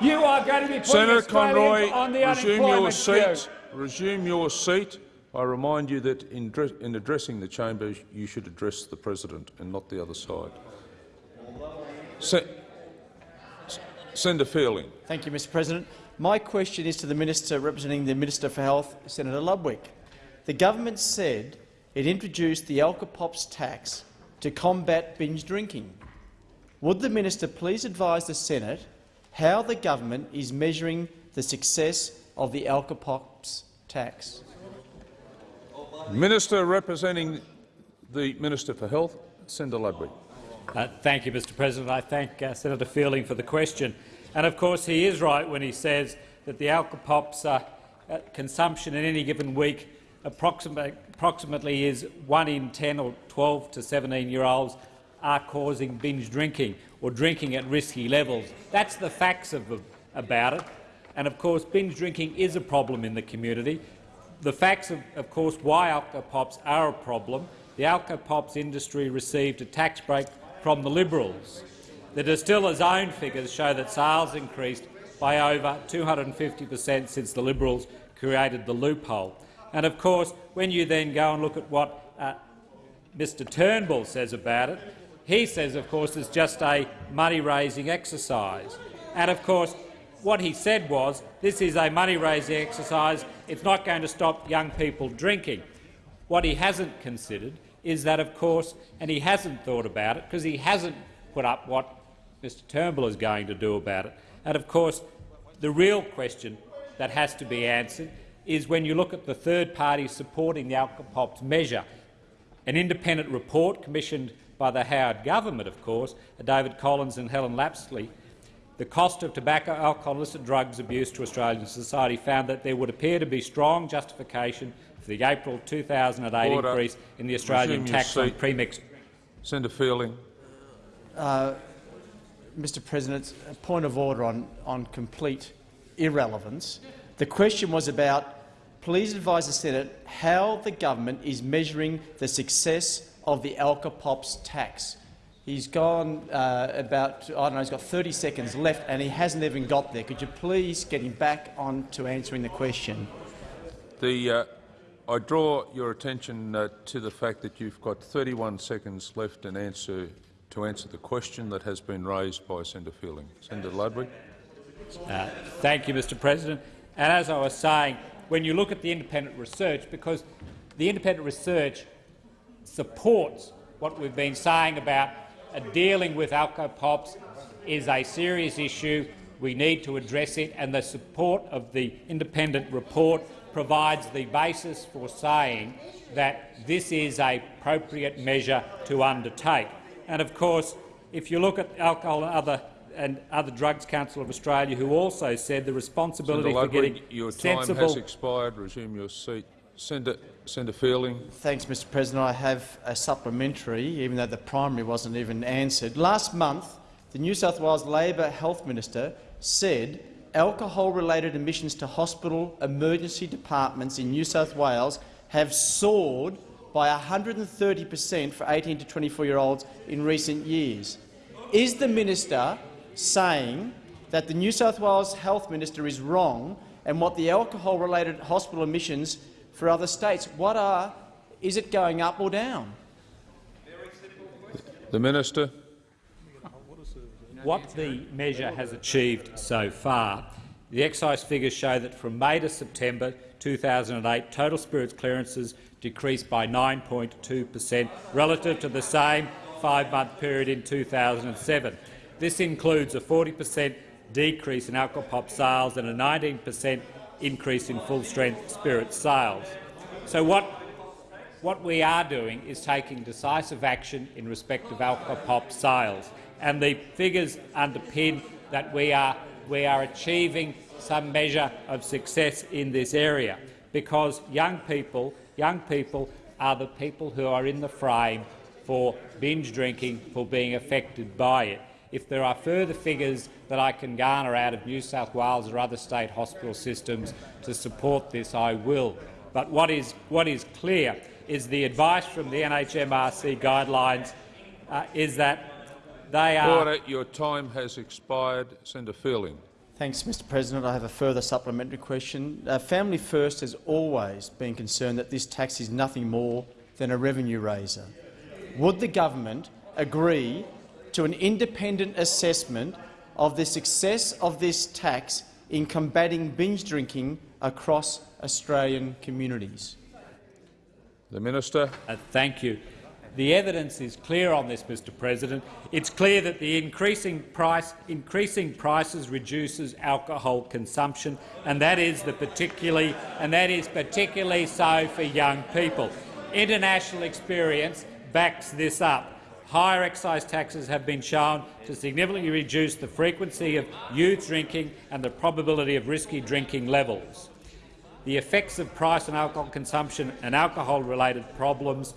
You are going to be putting Senator Australians Conroy, on the resume your unemployment seat. queue. Resume your seat. I remind you that in, in addressing the chamber, you should address the president and not the other side. Se Senator Fielding. Thank you, Mr President. My question is to the Minister representing the Minister for Health, Senator Ludwig. The government said it introduced the Alcopops tax to combat binge drinking. Would the minister please advise the Senate how the government is measuring the success of the Alcopops tax? Minister representing the Minister for Health, Senator Ludwig. Uh, thank you, Mr President. I thank uh, Senator Fielding for the question. And of course he is right when he says that the Alcopops uh, uh, consumption in any given week approximately, is 1 in 10 or 12 to 17-year-olds are causing binge drinking or drinking at risky levels. That's the facts of, about it. And of course binge drinking is a problem in the community. The facts of, of course why Alcopops are a problem. The Alcopops industry received a tax break from the Liberals. The distiller's own figures show that sales increased by over 250 per cent since the Liberals created the loophole. And of course, when you then go and look at what uh, Mr Turnbull says about it, he says, of course, it's just a money-raising exercise. And of course, what he said was, this is a money-raising exercise. It's not going to stop young people drinking. What he hasn't considered is that, of course, and he hasn't thought about it because he hasn't put up what Mr Turnbull is going to do about it. And of course, the real question that has to be answered is when you look at the third party supporting the Alcopops measure. An independent report commissioned by the Howard government, of course, David Collins and Helen Lapsley, the cost of tobacco, alcohol illicit drugs abuse to Australian society found that there would appear to be strong justification for the April 2008 Order. increase in the Australian Resume your tax on seat. premixed Senator Fielding. Uh, Mr President, a point of order on, on complete irrelevance. The question was about please advise the Senate how the government is measuring the success of the Alcopops tax. He's gone uh, about, I don't know, he's got 30 seconds left and he hasn't even got there. Could you please get him back on to answering the question? The, uh, I draw your attention uh, to the fact that you've got 31 seconds left in answer, to answer the question that has been raised by Senator Fielding. Senator Ludwig. Uh, thank you, Mr President. And as I was saying, when you look at the independent research, because the independent research supports what we've been saying about Uh, dealing with alcopops is a serious issue. We need to address it, and the support of the independent report provides the basis for saying that this is a appropriate measure to undertake. And of course, if you look at Alcohol and Other and Other Drugs Council of Australia, who also said the responsibility Senator for getting Ludwig, your time sensible has expired. Resume your seat. Senator, Senator Fielding. Thanks, Mr President. I have a supplementary, even though the primary wasn't even answered. Last month, the New South Wales Labor Health Minister said alcohol-related admissions to hospital emergency departments in New South Wales have soared by 130 per cent for 18 to 24-year-olds in recent years. Is the minister saying that the New South Wales Health Minister is wrong and what the alcohol-related hospital admissions for other states, what are, is it going up or down? The Minister. What the measure has achieved so far, the excise figures show that from May to September 2008, total spirits clearances decreased by 9.2 per cent relative to the same five-month period in 2007. This includes a 40 per cent decrease in alcohol pop sales and a 19 per cent increase in full-strength spirit sales. So what, what we are doing is taking decisive action in respect of alcohol pop sales, and the figures underpin that we are, we are achieving some measure of success in this area, because young people, young people are the people who are in the frame for binge drinking, for being affected by it. If there are further figures that I can garner out of New South Wales or other state hospital systems to support this, I will. But what is, what is clear is the advice from the NHMRC guidelines uh, is that they are— Order. Your time has expired. Senator Fielding. Thanks, Mr President. I have a further supplementary question. Uh, Family First has always been concerned that this tax is nothing more than a revenue raiser. Would the government agree to an independent assessment of the success of this tax in combating binge drinking across Australian communities? The Minister. Uh, thank you. The evidence is clear on this, Mr President. It's clear that the increasing, price, increasing prices reduces alcohol consumption, and that is, the particularly, and that is particularly so for young people. International experience backs this up. Higher excise taxes have been shown to significantly reduce the frequency of youth drinking and the probability of risky drinking levels. The effects of price on alcohol consumption and alcohol-related problems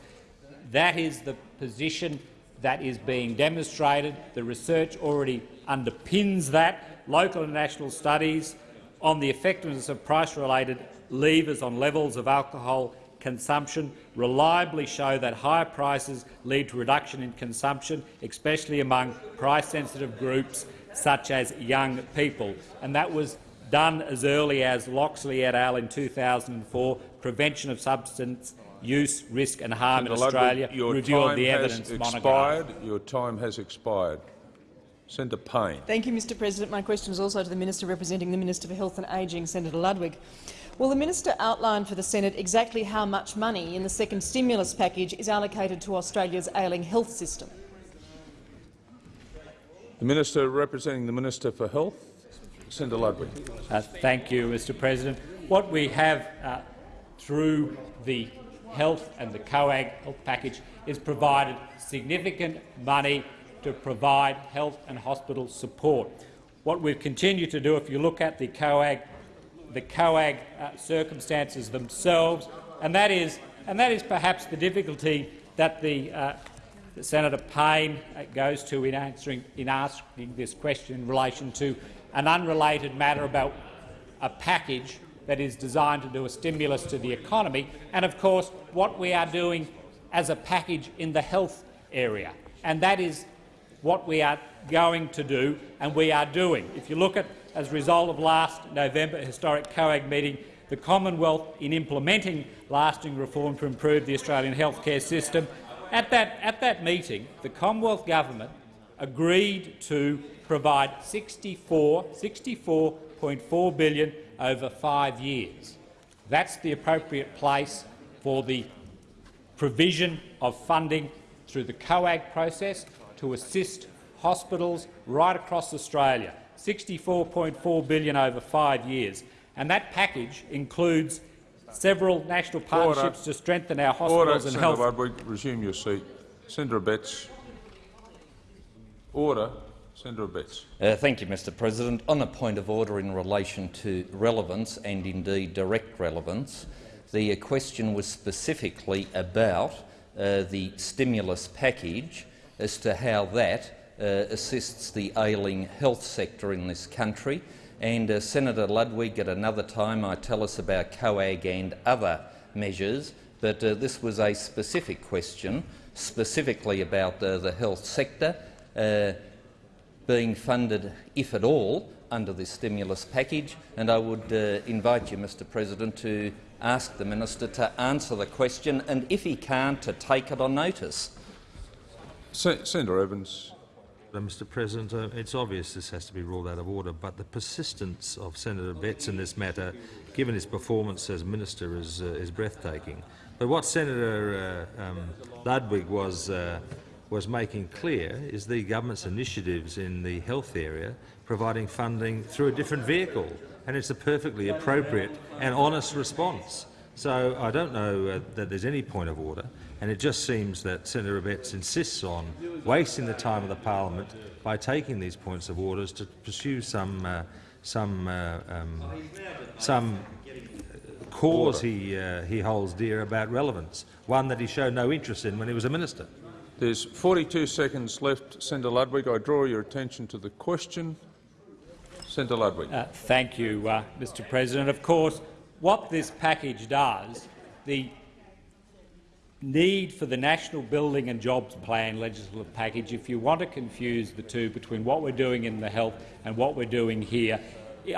that is the position that is being demonstrated. The research already underpins that. Local and national studies on the effectiveness of price-related levers on levels of alcohol consumption reliably show that higher prices lead to reduction in consumption, especially among price-sensitive groups such as young people. And that was done as early as Loxley et al. in 2004, Prevention of Substance use, risk and harm Senator in Australia, Ludwig, your review of time the has evidence expired. monograph. Your time has expired. Senator Payne. Thank you, Mr President. My question is also to the Minister representing the Minister for Health and Ageing, Senator Ludwig. Will the minister outline for the Senate exactly how much money in the second stimulus package is allocated to Australia's ailing health system? The Minister representing the Minister for Health, Senator Ludwig. Uh, thank you, Mr President. What we have uh, through the health and the COAG health package is provided significant money to provide health and hospital support. What we've continued to do, if you look at the COAG, the COAG uh, circumstances themselves, and that is, and that is perhaps the difficulty that the uh, Senator Payne uh, goes to in answering in asking this question in relation to an unrelated matter about a package that is designed to do a stimulus to the economy, and of course what we are doing as a package in the health area. And that is what we are going to do and we are doing. If you look at, as a result of last November historic COAG meeting, the Commonwealth in implementing lasting reform to improve the Australian healthcare system, at that, at that meeting the Commonwealth government agreed to provide 64, 64.4 billion over five years. That's the appropriate place for the provision of funding through the COAG process to assist hospitals right across Australia, 64.4 billion over five years. And that package includes several national partnerships Order. to strengthen our hospitals Order. and Senator health. Ludwig, resume your seat. Senator Abetz. Order. Senator Abetz. Uh, thank you, Mr President. On a point of order in relation to relevance and indeed direct relevance, the uh, question was specifically about uh, the stimulus package as to how that assists the ailing health sector in this country. And uh, Senator Ludwig, at another time, I tell us about COAG and other measures but uh, this was a specific question, specifically about uh, the health sector uh, being funded, if at all, under this stimulus package. And I would uh, invite you, Mr President, to ask the minister to answer the question, and if he can't, to take it on notice. Se Senator Evans. Mr President, uh, it's obvious this has to be ruled out of order, but the persistence of Senator Abetz in this matter, given his performance as minister, is, uh, is breathtaking. But what Senator uh, um, Ludwig was, uh, was making clear is the government's initiatives in the health area providing funding through a different vehicle, and it's a perfectly appropriate and honest response. So I don't know uh, that there's any point of order, and it just seems that Senator Abetz insists on wasting the time of the parliament by taking these points of orders to pursue some uh, some uh, um, some cause he uh, he holds dear about relevance, one that he showed no interest in when he was a minister. There's 42 seconds left. Senator Ludwig, I draw your attention to the question. Senator Ludwig. Uh, thank you, uh, Mr President. Of course, what this package does, the need for the National Building and Jobs Plan legislative package, if you want to confuse the two between what we're doing in the health and what we're doing here,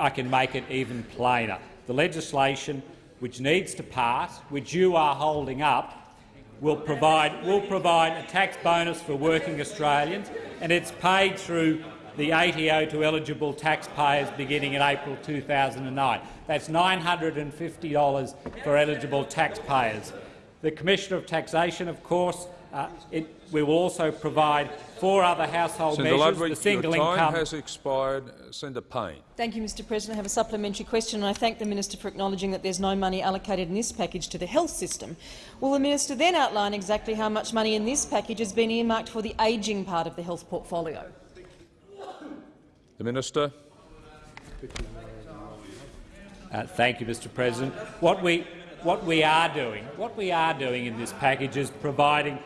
I can make it even plainer. The legislation which needs to pass, which you are holding up, will provide, will provide a tax bonus for working Australians, and it's paid through the ATO to eligible taxpayers beginning in April 2009. That's $950 for eligible taxpayers. The Commissioner of Taxation, of course, uh, it, we will also provide four other household Senator measures. Ludwig, the single your time income has expired. Senator Payne. Thank you, Mr President. I have a supplementary question, and I thank the minister for acknowledging that there's no money allocated in this package to the health system. Will the minister then outline exactly how much money in this package has been earmarked for the ageing part of the health portfolio? The Minister. Uh, thank you, Mr. President. What we, what we are doing, what we are doing in this package is providing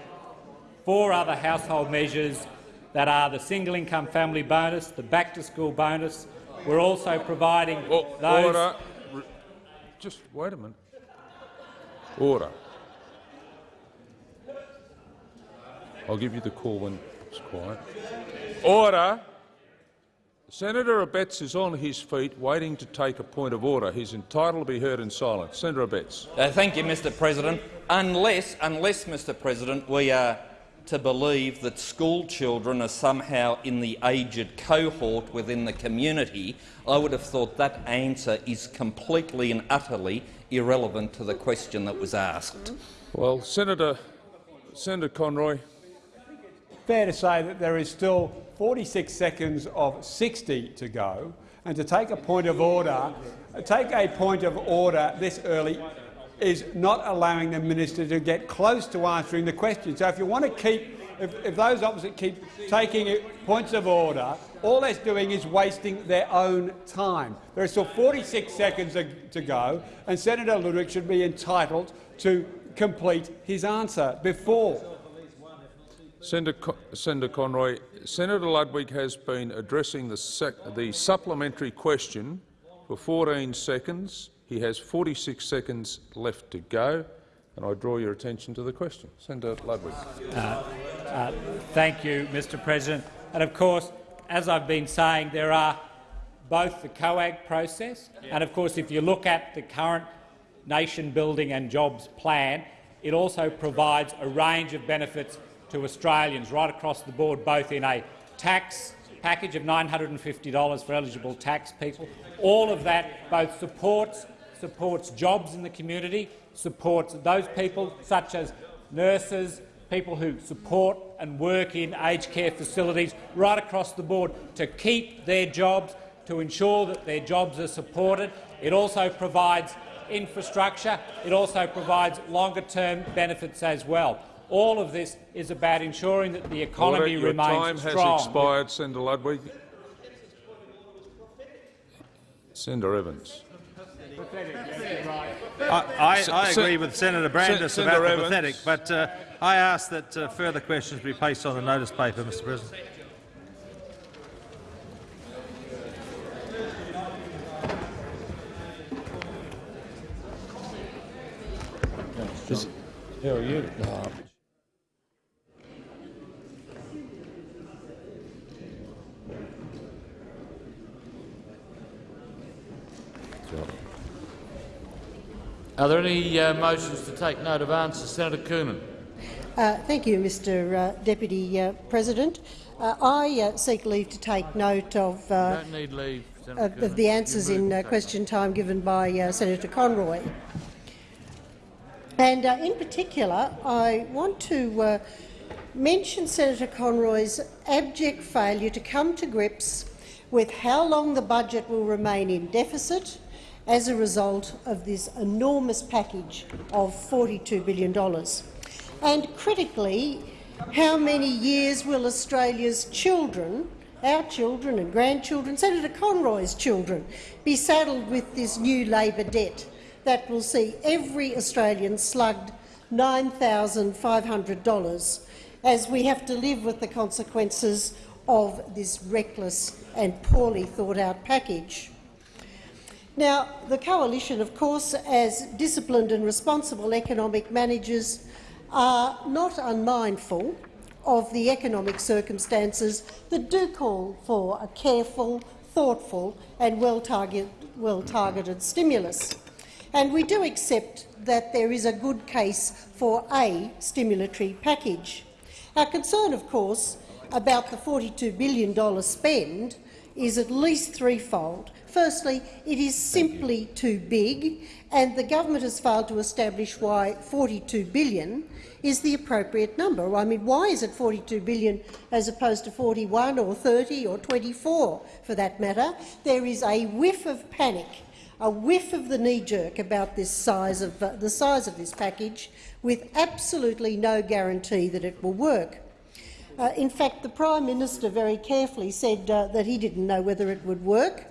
four other household measures that are the single income family bonus, the back to school bonus. We're also providing oh, those. Order. Just wait a minute. Order. I'll give you the call when it's quiet. Order. Senator Abetz is on his feet waiting to take a point of order. He's entitled to be heard in silence. Senator Abetz. Uh, thank you, Mr President. Unless, unless, Mr President, we are to believe that school children are somehow in the aged cohort within the community, I would have thought that answer is completely and utterly irrelevant to the question that was asked. Well, Senator, Senator Conroy. Fair to say that there is still 46 seconds of 60 to go, and to take a point of order, take a point of order this early is not allowing the minister to get close to answering the question. So if you want to keep, if, if those opposite keep taking points of order, all that's doing is wasting their own time. There are still 46 seconds to go, and Senator Ludwig should be entitled to complete his answer before. Senator, Senator Conroy, Senator Ludwig has been addressing the, the supplementary question for 14 seconds. He has 46 seconds left to go, and I draw your attention to the question. Senator Ludwig. Uh, uh, thank you, Mr President. And of course, as I've been saying, there are both the COAG process and, of course, if you look at the current nation building and jobs plan, it also provides a range of benefits to Australians right across the board, both in a tax package of $950 for eligible tax people. All of that both supports supports jobs in the community, supports those people such as nurses, people who support and work in aged care facilities right across the board to keep their jobs, to ensure that their jobs are supported. It also provides infrastructure. It also provides longer-term benefits as well. All of this is about ensuring that the economy Order. remains Your time strong. has expired, Senator Ludwig. Senator Evans. I, I, I agree with Senator Brandis Sen about the Evans. pathetic, but uh, I ask that uh, further questions be placed on the notice paper, Mr President. How are you? Are there any uh, motions to take note of answers? Senator Coonan. Uh, thank you, Mr uh, Deputy uh, President. Uh, I uh, seek leave to take note of, uh, leave, of, the answers in question time given by Senator Conroy. And in particular, I want to uh, mention Senator Conroy's abject failure to come to grips with how long the budget will remain in deficit as a result of this enormous package of $42 billion. And critically, how many years will Australia's children, our children and grandchildren, Senator Conroy's children, be saddled with this new Labor debt that will see every Australian slugged $9,500 as we have to live with the consequences of this reckless and poorly thought-out package. Now, the Coalition, of course, as disciplined and responsible economic managers, are not unmindful of the economic circumstances that do call for a careful, thoughtful and well-targeted well stimulus. And we do accept that there is a good case for a stimulatory package. Our concern, of course, about the $42 billion spend is at least threefold. Firstly, it is simply too big, and the government has failed to establish why 42 billion is the appropriate number. I mean, why is it 42 billion as opposed to 41 or 30 or 24, for that matter? There is a whiff of panic, a whiff of the knee-jerk about this size of, uh, the size of this package, with absolutely no guarantee that it will work. Uh, in fact, the Prime Minister very carefully said uh, that he didn't know whether it would work.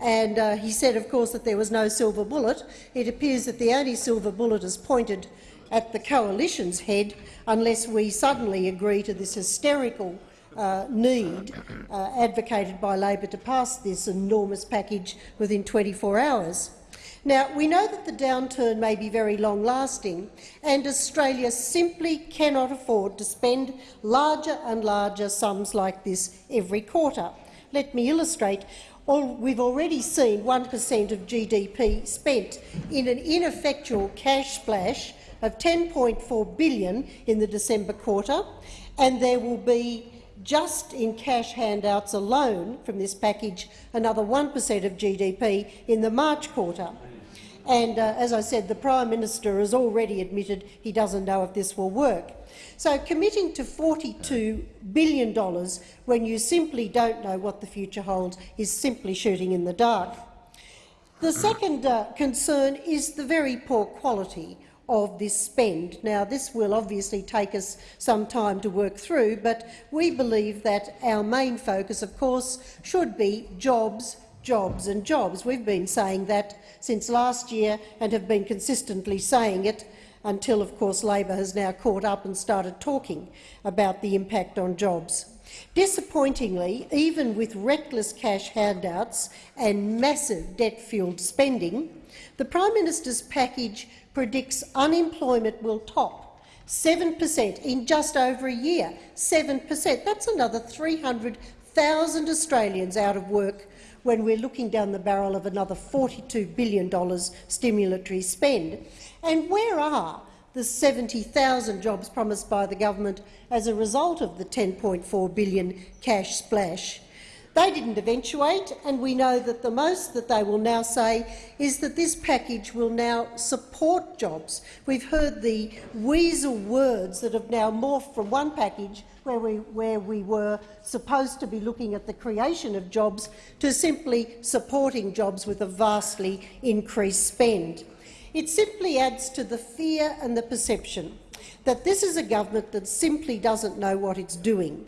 And uh, he said, of course, that there was no silver bullet. It appears that the only silver bullet is pointed at the coalition's head unless we suddenly agree to this hysterical uh, need uh, advocated by Labor to pass this enormous package within 24 hours. Now, we know that the downturn may be very long-lasting, and Australia simply cannot afford to spend larger and larger sums like this every quarter. Let me illustrate. We've already seen 1 per cent of GDP spent in an ineffectual cash splash of 10.4 billion in the December quarter, and there will be just in cash handouts alone from this package another 1 per cent of GDP in the March quarter. And uh, as I said, the Prime Minister has already admitted he doesn't know if this will work. So committing to $42 billion when you simply don't know what the future holds is simply shooting in the dark. The second uh, concern is the very poor quality of this spend. Now, this will obviously take us some time to work through, but we believe that our main focus, of course, should be jobs, jobs and jobs. We've been saying that since last year and have been consistently saying it until, of course, Labor has now caught up and started talking about the impact on jobs. Disappointingly, even with reckless cash handouts and massive debt-fuelled spending, the Prime Minister's package predicts unemployment will top 7 per cent in just over a year. 7 per cent. That's another 300,000 Australians out of work when we're looking down the barrel of another $42 billion stimulatory spend. And where are the 70,000 jobs promised by the government as a result of the 10.4 billion cash splash? They didn't eventuate, and we know that the most that they will now say is that this package will now support jobs. We've heard the weasel words that have now morphed from one package where we, where we were supposed to be looking at the creation of jobs to simply supporting jobs with a vastly increased spend. It simply adds to the fear and the perception that this is a government that simply doesn't know what it's doing.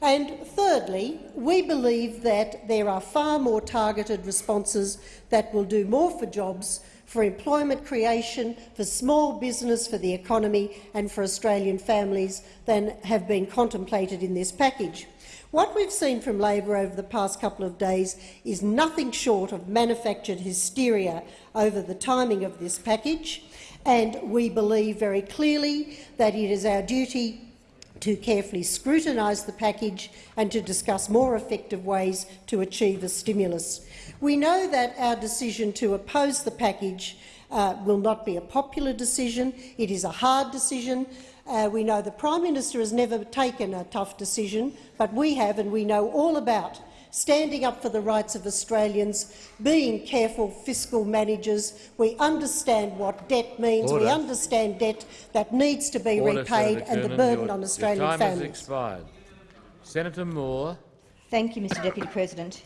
And thirdly, we believe that there are far more targeted responses that will do more for jobs, for employment creation, for small business, for the economy and for Australian families than have been contemplated in this package. What we've seen from Labor over the past couple of days is nothing short of manufactured hysteria over the timing of this package, and we believe very clearly that it is our duty to carefully scrutinise the package and to discuss more effective ways to achieve a stimulus. We know that our decision to oppose the package uh, will not be a popular decision. It is a hard decision. Uh, we know the Prime Minister has never taken a tough decision, but we have, and we know all about standing up for the rights of Australians, being careful fiscal managers. We understand what debt means. Order. We understand debt that needs to be Order, repaid Senator and the burden Your- on Australian your time families. has expired. Senator Moore. Thank you, Mr Deputy President.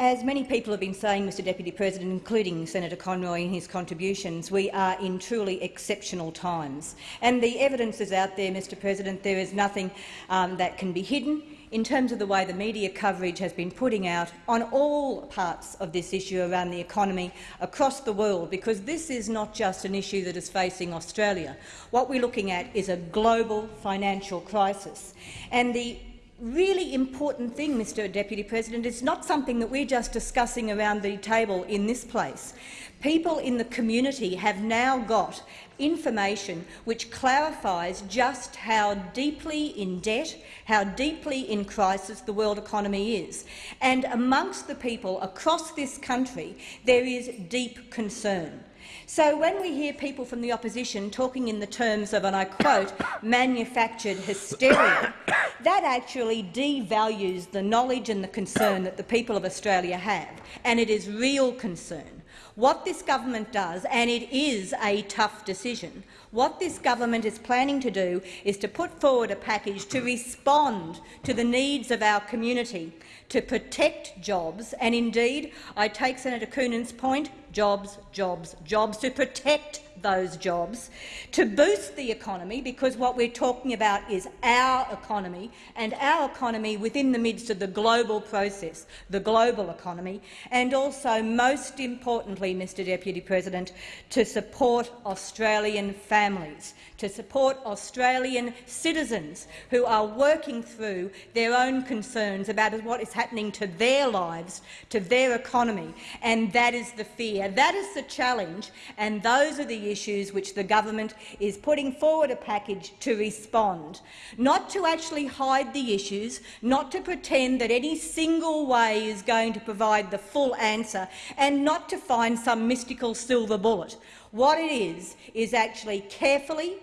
As many people have been saying, Mr Deputy President, including Senator Conroy in his contributions, we are in truly exceptional times. And the evidence is out there, Mr President. There is nothing um, that can be hidden in terms of the way the media coverage has been putting out on all parts of this issue around the economy across the world, because this is not just an issue that is facing Australia. What we're looking at is a global financial crisis. And the really important thing, Mr Deputy President, is not something that we're just discussing around the table in this place. People in the community have now got information which clarifies just how deeply in debt, how deeply in crisis the world economy is. And amongst the people across this country, there is deep concern. So when we hear people from the opposition talking in the terms of, and I quote, manufactured hysteria, *coughs* that actually devalues the knowledge and the concern that the people of Australia have, and it is real concern. What this government does, and it is a tough decision, what this government is planning to do is to put forward a package to respond to the needs of our community, to protect jobs, and indeed, I take Senator Coonan's point, jobs, jobs, jobs, to protect those jobs, to boost the economy, because what we're talking about is our economy and our economy within the midst of the global process, the global economy, and also, most importantly, Mr Deputy President, to support Australian families, to support Australian citizens who are working through their own concerns about what is happening to their lives, to their economy, and that is the fear. That is the challenge, and those are the issues which the government is putting forward a package to respond, not to actually hide the issues, not to pretend that any single way is going to provide the full answer, and not to find some mystical silver bullet. What it is, is actually carefully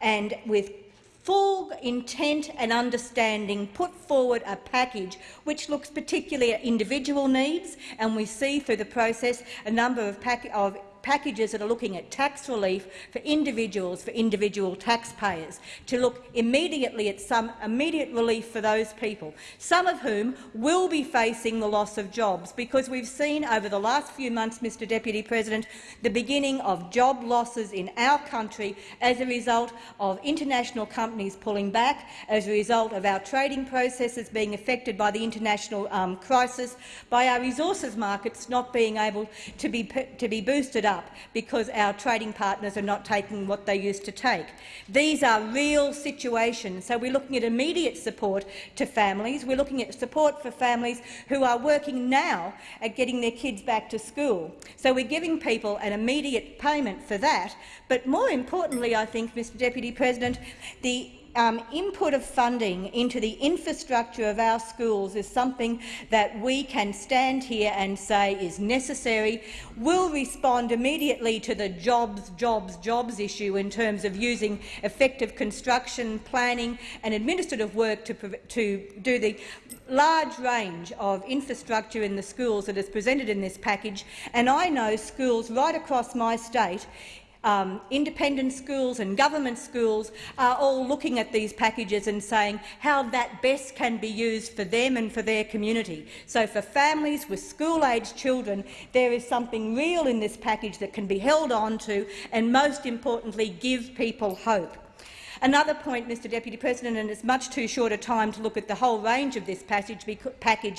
and with full intent and understanding put forward a package which looks particularly at individual needs, and we see through the process a number of, of packages that are looking at tax relief for individuals, for individual taxpayers, to look immediately at some immediate relief for those people, some of whom will be facing the loss of jobs, because we've seen over the last few months, Mr Deputy President, the beginning of job losses in our country as a result of international companies pulling back, as a result of our trading processes being affected by the international um, crisis, by our resources markets not being able to be, to be boosted up because our trading partners are not taking what they used to take. These are real situations. So we're looking at immediate support to families. We're looking at support for families who are working now at getting their kids back to school. So we're giving people an immediate payment for that. But more importantly, I think, Mr Deputy President, the um, input of funding into the infrastructure of our schools is something that we can stand here and say is necessary, We will respond immediately to the jobs, jobs, jobs issue in terms of using effective construction, planning and administrative work to, to do the large range of infrastructure in the schools that is presented in this package. And I know schools right across my state um, independent schools and government schools are all looking at these packages and saying how that best can be used for them and for their community. So for families with school-aged children, there is something real in this package that can be held on to and, most importantly, give people hope. Another point, Mr Deputy President, and it's much too short a time to look at the whole range of this package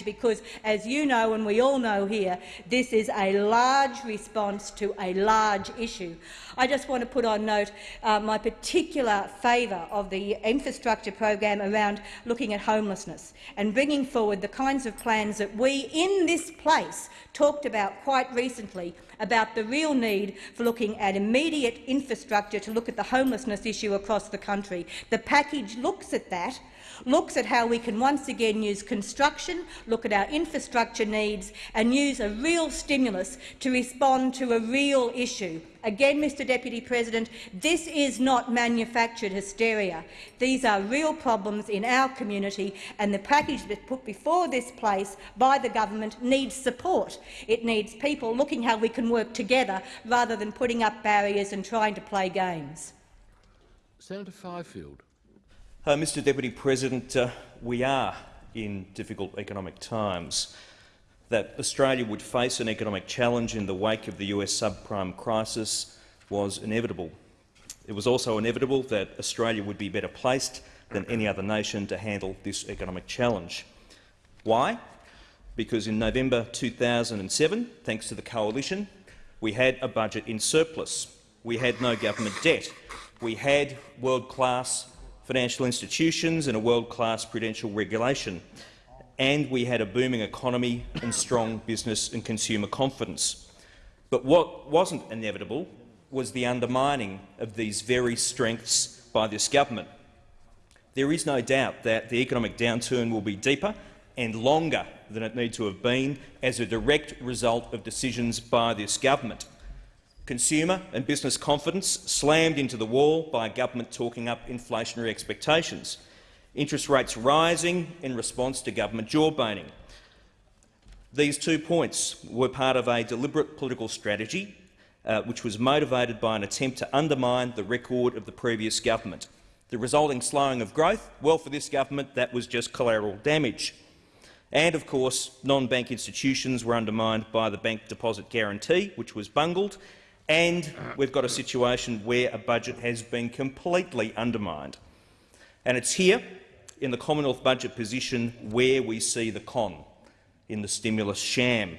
because, as you know and we all know here, this is a large response to a large issue. I just want to put on note uh, my particular favour of the infrastructure program around looking at homelessness and bringing forward the kinds of plans that we in this place talked about quite recently about the real need for looking at immediate infrastructure to look at the homelessness issue across the country. The package looks at that looks at how we can once again use construction, look at our infrastructure needs and use a real stimulus to respond to a real issue. Again, Mr Deputy President, this is not manufactured hysteria. These are real problems in our community, and the package that's put before this place by the government needs support. It needs people looking how we can work together rather than putting up barriers and trying to play games. Senator Fifield. Uh, Mr Deputy President, uh, we are in difficult economic times. That Australia would face an economic challenge in the wake of the US subprime crisis was inevitable. It was also inevitable that Australia would be better placed than any other nation to handle this economic challenge. Why? Because in November 2007, thanks to the coalition, we had a budget in surplus. We had no government debt. We had world-class financial institutions and a world-class prudential regulation. And we had a booming economy and strong business and consumer confidence. But what wasn't inevitable was the undermining of these very strengths by this government. There is no doubt that the economic downturn will be deeper and longer than it need to have been as a direct result of decisions by this government. Consumer and business confidence slammed into the wall by government talking up inflationary expectations. Interest rates rising in response to government jawboning. These two points were part of a deliberate political strategy uh, which was motivated by an attempt to undermine the record of the previous government. The resulting slowing of growth, well, for this government, that was just collateral damage. And, of course, non-bank institutions were undermined by the bank deposit guarantee, which was bungled, and we've got a situation where a budget has been completely undermined. And it's here, in the Commonwealth budget position, where we see the con, in the stimulus sham.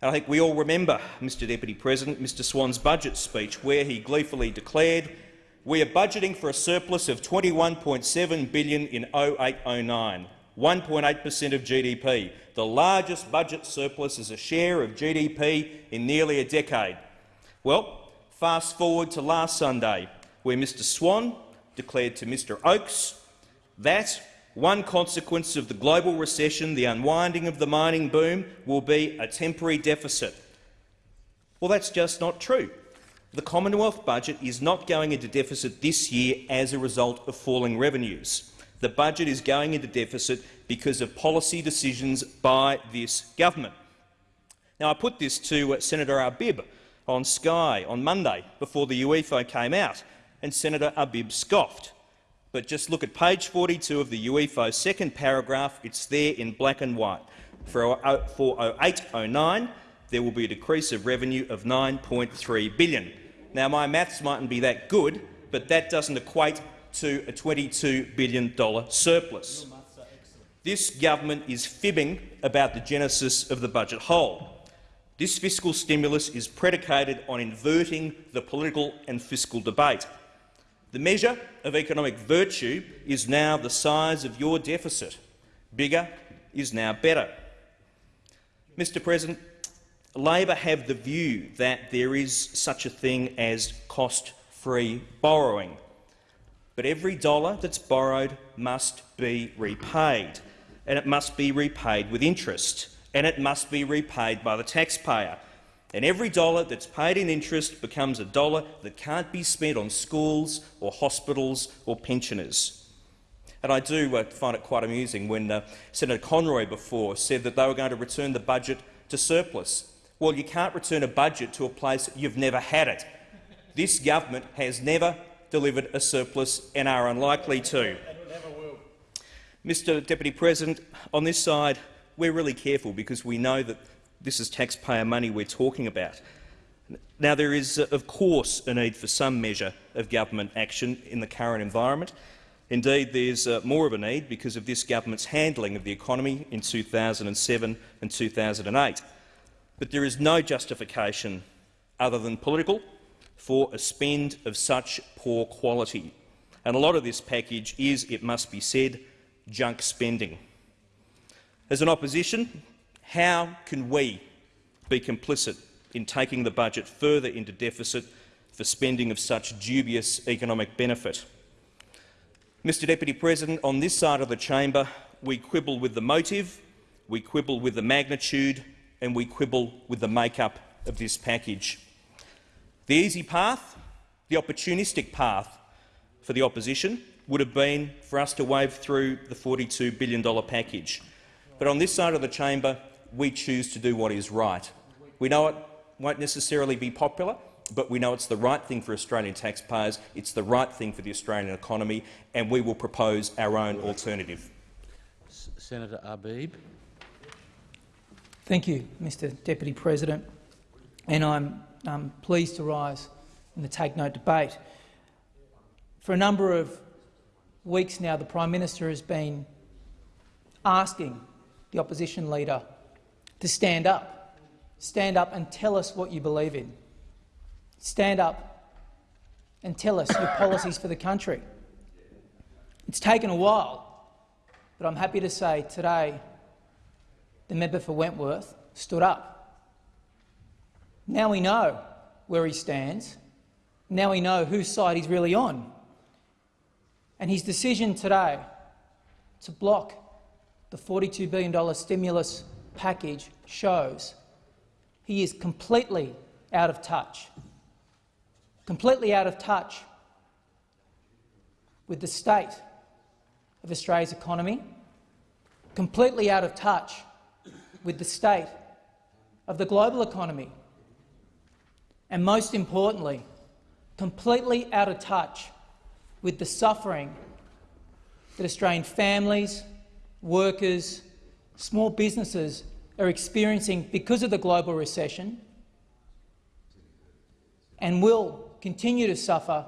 And I think we all remember, Mr Deputy President, Mr Swan's budget speech, where he gleefully declared we are budgeting for a surplus of 21.7 billion in 0809, 1.8 per cent of GDP, the largest budget surplus as a share of GDP in nearly a decade. Well, fast forward to last Sunday, where Mr Swan declared to Mr Oakes that one consequence of the global recession, the unwinding of the mining boom, will be a temporary deficit. Well, that's just not true. The Commonwealth budget is not going into deficit this year as a result of falling revenues. The budget is going into deficit because of policy decisions by this government. Now, I put this to uh, Senator Arbib, on Sky on Monday before the UEFO came out, and Senator Arbib scoffed. But just look at page 42 of the UEFO second paragraph. It's there in black and white. For 0809, there will be a decrease of revenue of 9.3 billion. Now, my maths mightn't be that good, but that doesn't equate to a $22 billion surplus. This government is fibbing about the genesis of the budget hole. This fiscal stimulus is predicated on inverting the political and fiscal debate. The measure of economic virtue is now the size of your deficit. Bigger is now better. Mr President, Labor have the view that there is such a thing as cost-free borrowing. But every dollar that's borrowed must be repaid, and it must be repaid with interest and it must be repaid by the taxpayer. And every dollar that's paid in interest becomes a dollar that can't be spent on schools or hospitals or pensioners. And I do uh, find it quite amusing when uh, Senator Conroy before said that they were going to return the budget to surplus. Well, you can't return a budget to a place you've never had it. This government has never delivered a surplus and are unlikely to. Mr Deputy President, on this side we're really careful because we know that this is taxpayer money we're talking about. Now, there is, uh, of course, a need for some measure of government action in the current environment. Indeed, there's uh, more of a need because of this government's handling of the economy in 2007 and 2008. But there is no justification other than political for a spend of such poor quality. And a lot of this package is, it must be said, junk spending. As an opposition, how can we be complicit in taking the budget further into deficit for spending of such dubious economic benefit. Mr Deputy President, on this side of the chamber, we quibble with the motive, we quibble with the magnitude and we quibble with the make-up of this package. The easy path, the opportunistic path for the opposition would have been for us to wave through the $42 billion package. But on this side of the chamber, we choose to do what is right. We know it won't necessarily be popular, but we know it's the right thing for Australian taxpayers, it's the right thing for the Australian economy, and we will propose our own alternative. Senator Arbib. Thank you, Mr Deputy President. And I'm um, pleased to rise in the Take Note debate. For a number of weeks now, the Prime Minister has been asking the opposition leader to stand up Stand up and tell us what you believe in. Stand up and tell us your policies for the country. It's taken a while, but I'm happy to say today the member for Wentworth stood up. Now we know where he stands. Now we know whose side he's really on. And his decision today to block the $42 billion stimulus package shows. He is completely out of touch, completely out of touch with the state of Australia's economy, completely out of touch with the state of the global economy, and most importantly, completely out of touch with the suffering that Australian families, workers, small businesses are experiencing because of the global recession and will continue to suffer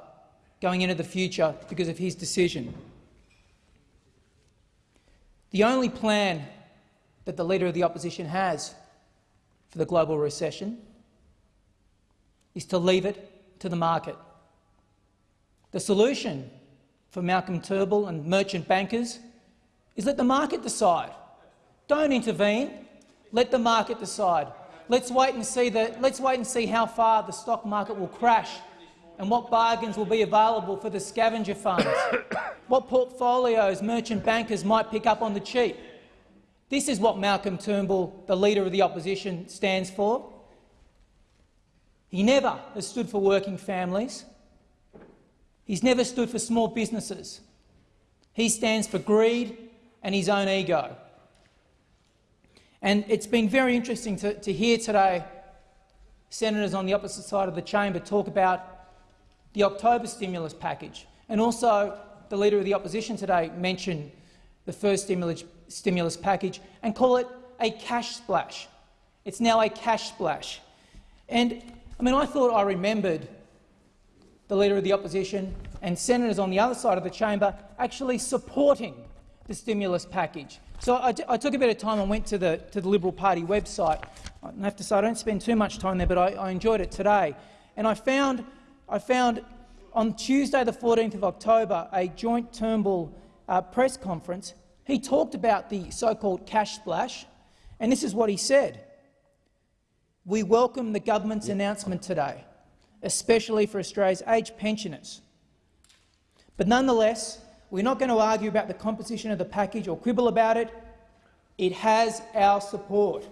going into the future because of his decision. The only plan that the Leader of the Opposition has for the global recession is to leave it to the market. The solution for Malcolm Turnbull and merchant bankers is let the market decide. Don't intervene. Let the market decide. Let's wait and see the, let's wait and see how far the stock market will crash and what bargains will be available for the scavenger funds, *coughs* what portfolios merchant bankers might pick up on the cheap. This is what Malcolm Turnbull, the Leader of the Opposition, stands for. He never has stood for working families. He's never stood for small businesses. He stands for greed and his own ego. And it's been very interesting to, to hear today senators on the opposite side of the chamber talk about the October stimulus package, and also the Leader of the Opposition today mentioned the first stimulus, stimulus package and call it a cash splash. It's now a cash splash. And I mean, I thought I remembered the Leader of the Opposition and senators on the other side of the chamber actually supporting the stimulus package. So I, took a bit of time and went to the, to the Liberal Party website. I have to say I don't spend too much time there, but I, I enjoyed it today. And I found, I found on Tuesday the 14th of October a joint Turnbull uh, press conference. He talked about the so-called cash splash, and this is what he said. We welcome the government's announcement today, especially for Australia's aged pensioners. But nonetheless, we're not going to argue about the composition of the package or quibble about it. It has our support.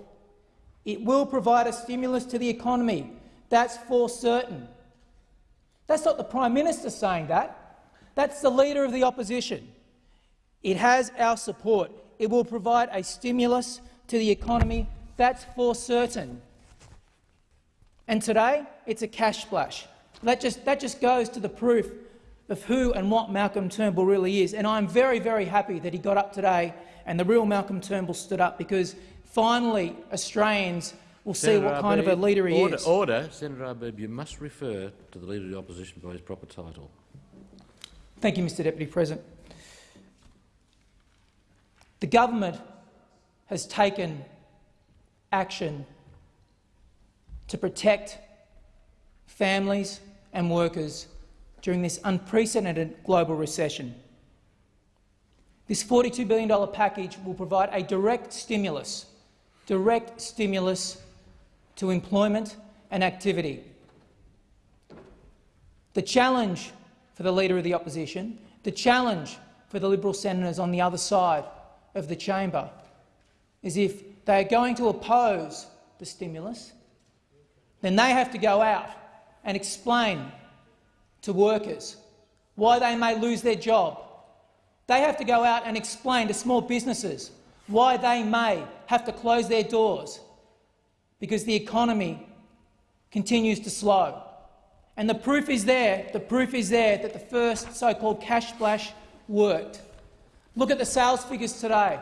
It will provide a stimulus to the economy. That's for certain. That's not the Prime Minister saying that. That's the Leader of the Opposition. It has our support. It will provide a stimulus to the economy. That's for certain. And today, it's a cash splash. That just, that just goes to the proof of who and what Malcolm Turnbull really is. And I'm very, very happy that he got up today and the real Malcolm Turnbull stood up because finally Australians see Senator what kind of a leader he order, is. Order. Senator Arbib, you must refer to the Leader of the Opposition by his proper title. Thank you, Mr Deputy President. The government has taken action to protect families and workers during this unprecedented global recession. This $42 billion package will provide a direct stimulus, direct stimulus to employment and activity. The challenge for the Leader of the Opposition, the challenge for the Liberal senators on the other side of the chamber is if they are going to oppose the stimulus, then they have to go out and explain to workers why they may lose their job. They have to go out and explain to small businesses why they may have to close their doors because the economy continues to slow. And the proof is there, the proof is there that the first so-called cash splash worked. Look at the sales figures today.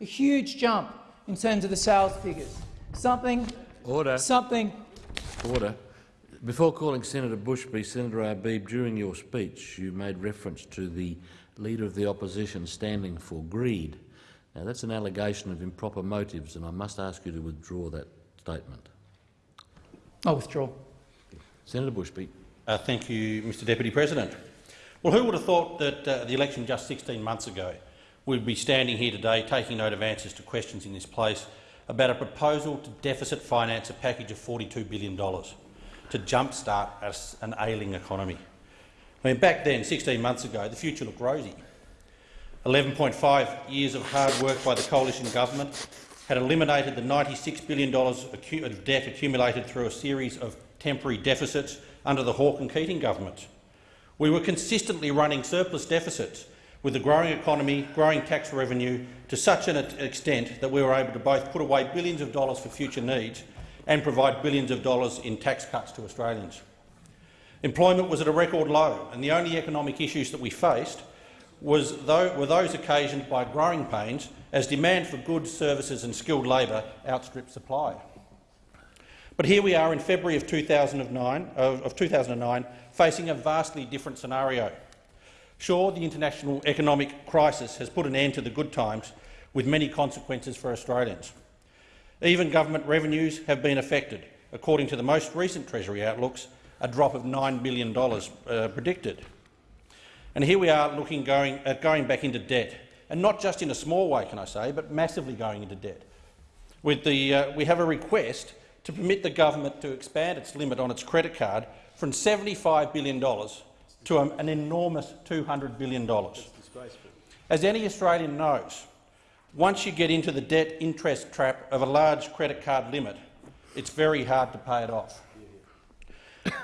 A huge jump in terms of the sales figures. Something, Order. something Order. Before calling Senator Bushby, Senator Arbib, during your speech you made reference to the Leader of the Opposition standing for greed. Now that's an allegation of improper motives and I must ask you to withdraw that statement. I'll withdraw. Senator Bushby. Uh, thank you, Mr Deputy President. Well, who would have thought that uh, the election just 16 months ago we'd be standing here today taking note of answers to questions in this place about a proposal to deficit finance a package of $42 billion to jumpstart an ailing economy. I mean, back then, 16 months ago, the future looked rosy. 11.5 years of hard work by the coalition government had eliminated the $96 billion of debt accumulated through a series of temporary deficits under the Hawke and Keating government. We were consistently running surplus deficits with the growing economy, growing tax revenue to such an extent that we were able to both put away billions of dollars for future needs and provide billions of dollars in tax cuts to Australians. Employment was at a record low, and the only economic issues that we faced was though, were those occasioned by growing pains as demand for goods, services and skilled labour outstripped supply. But here we are in February of 2009, of 2009 facing a vastly different scenario. Sure, the international economic crisis has put an end to the good times, with many consequences for Australians. Even government revenues have been affected. According to the most recent Treasury outlooks, a drop of $9 billion uh, predicted. And here we are looking going, at going back into debt, and not just in a small way, can I say, but massively going into debt. With the, uh, we have a request to permit the government to expand its limit on its credit card from $75 billion to an enormous $200 billion. As any Australian knows, once you get into the debt interest trap of a large credit card limit, it's very hard to pay it off.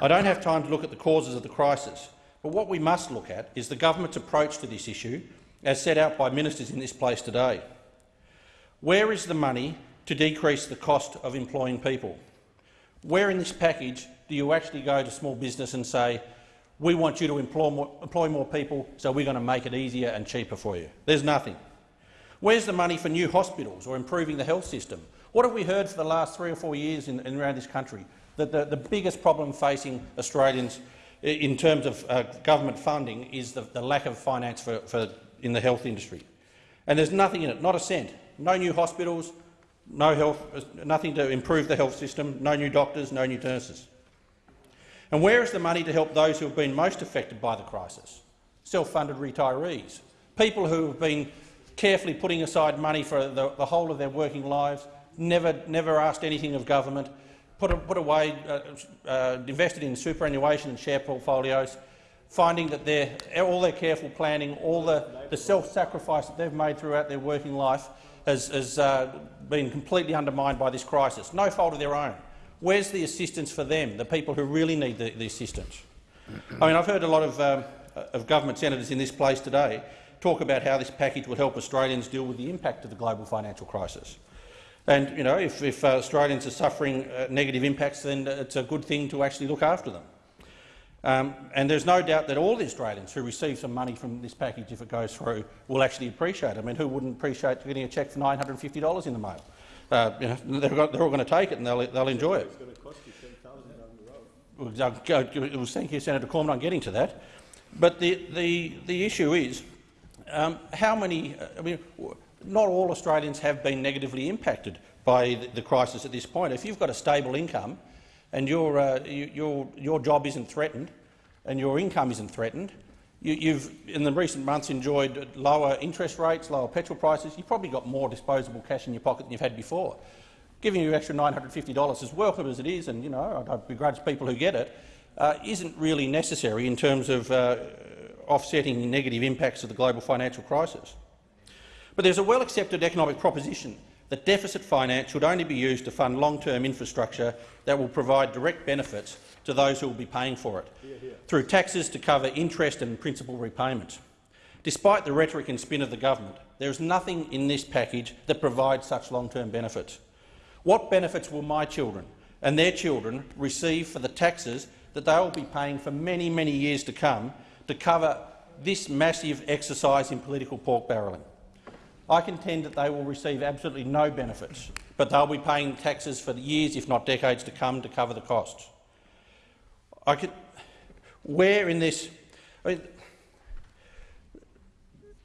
I don't have time to look at the causes of the crisis, but what we must look at is the government's approach to this issue, as set out by ministers in this place today. Where is the money to decrease the cost of employing people? Where in this package do you actually go to small business and say, we want you to employ more, employ more people, so we're going to make it easier and cheaper for you? There's nothing. Where's the money for new hospitals or improving the health system? What have we heard for the last three or four years in, in around this country? That the, the, biggest problem facing Australians in terms of uh, government funding is the, the lack of finance for, for, in the health industry. And there's nothing in it, not a cent. No new hospitals, no health, nothing to improve the health system, no new doctors, no new nurses. And where is the money to help those who have been most affected by the crisis? Self-funded retirees, people who have been carefully putting aside money for the, the whole of their working lives, never, never asked anything of government, put, put away, uh, uh, invested in superannuation and share portfolios, finding that their, all their careful planning, all the, the self-sacrifice that they've made throughout their working life has, has uh, been completely undermined by this crisis. No fault of their own. Where's the assistance for them, the people who really need the, the assistance? I mean, I've heard a lot of, um, of government senators in this place today talk about how this package would help Australians deal with the impact of the global financial crisis. And you know, if, if uh, Australians are suffering uh, negative impacts, then it's a good thing to actually look after them. Um, and there's no doubt that all the Australians who receive some money from this package, if it goes through, will actually appreciate it. I mean, who wouldn't appreciate getting a cheque for $950 in the mail? Uh, you know, *laughs* they're, got, they're all going to take it and they'll, they'll enjoy it. Well, Thank you, Senator Cormann. I'm getting to that. But the, the, the issue is um, how many. I mean, not all Australians have been negatively impacted by the, crisis at this point. If you've got a stable income and your, uh, you, your, your job isn't threatened and your income isn't threatened, you, have in the recent months enjoyed lower interest rates, lower petrol prices. You've probably got more disposable cash in your pocket than you've had before. Giving you extra $950, as welcome as it is, and you know I begrudge people who get it, uh, not really necessary in terms of uh, offsetting negative impacts of the global financial crisis. But there's a well-accepted economic proposition that deficit finance should only be used to fund long-term infrastructure that will provide direct benefits to those who will be paying for it, here, here. through taxes to cover interest and principal repayment. Despite the rhetoric and spin of the government, there is nothing in this package that provides such long-term benefits. What benefits will my children and their children receive for the taxes that they will be paying for many, many years to come to cover this massive exercise in political pork barrelling? I contend that they will receive absolutely no benefits, but they'll be paying taxes for years, if not decades, to come to cover the costs. I could, where in this, I mean,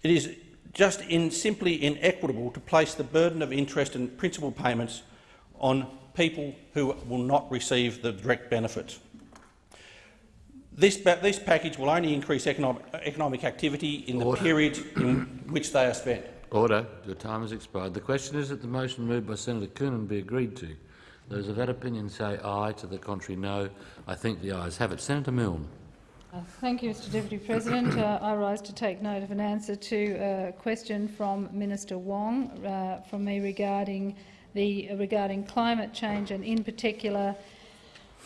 it is just in, simply inequitable to place the burden of interest and principal payments on people who will not receive the direct benefits. This, this package will only increase economic, economic activity in Order. the period in which they are spent. Order. The time has expired. The question is that the motion moved by Senator Coonan be agreed to. Those of that opinion say aye. To the contrary, no. I think the ayes have it. Senator Milne. Uh, thank you, Mr Deputy President. Uh, I rise to take note of an answer to a question from Minister Wong uh, from me regarding, the, regarding climate change and, in particular,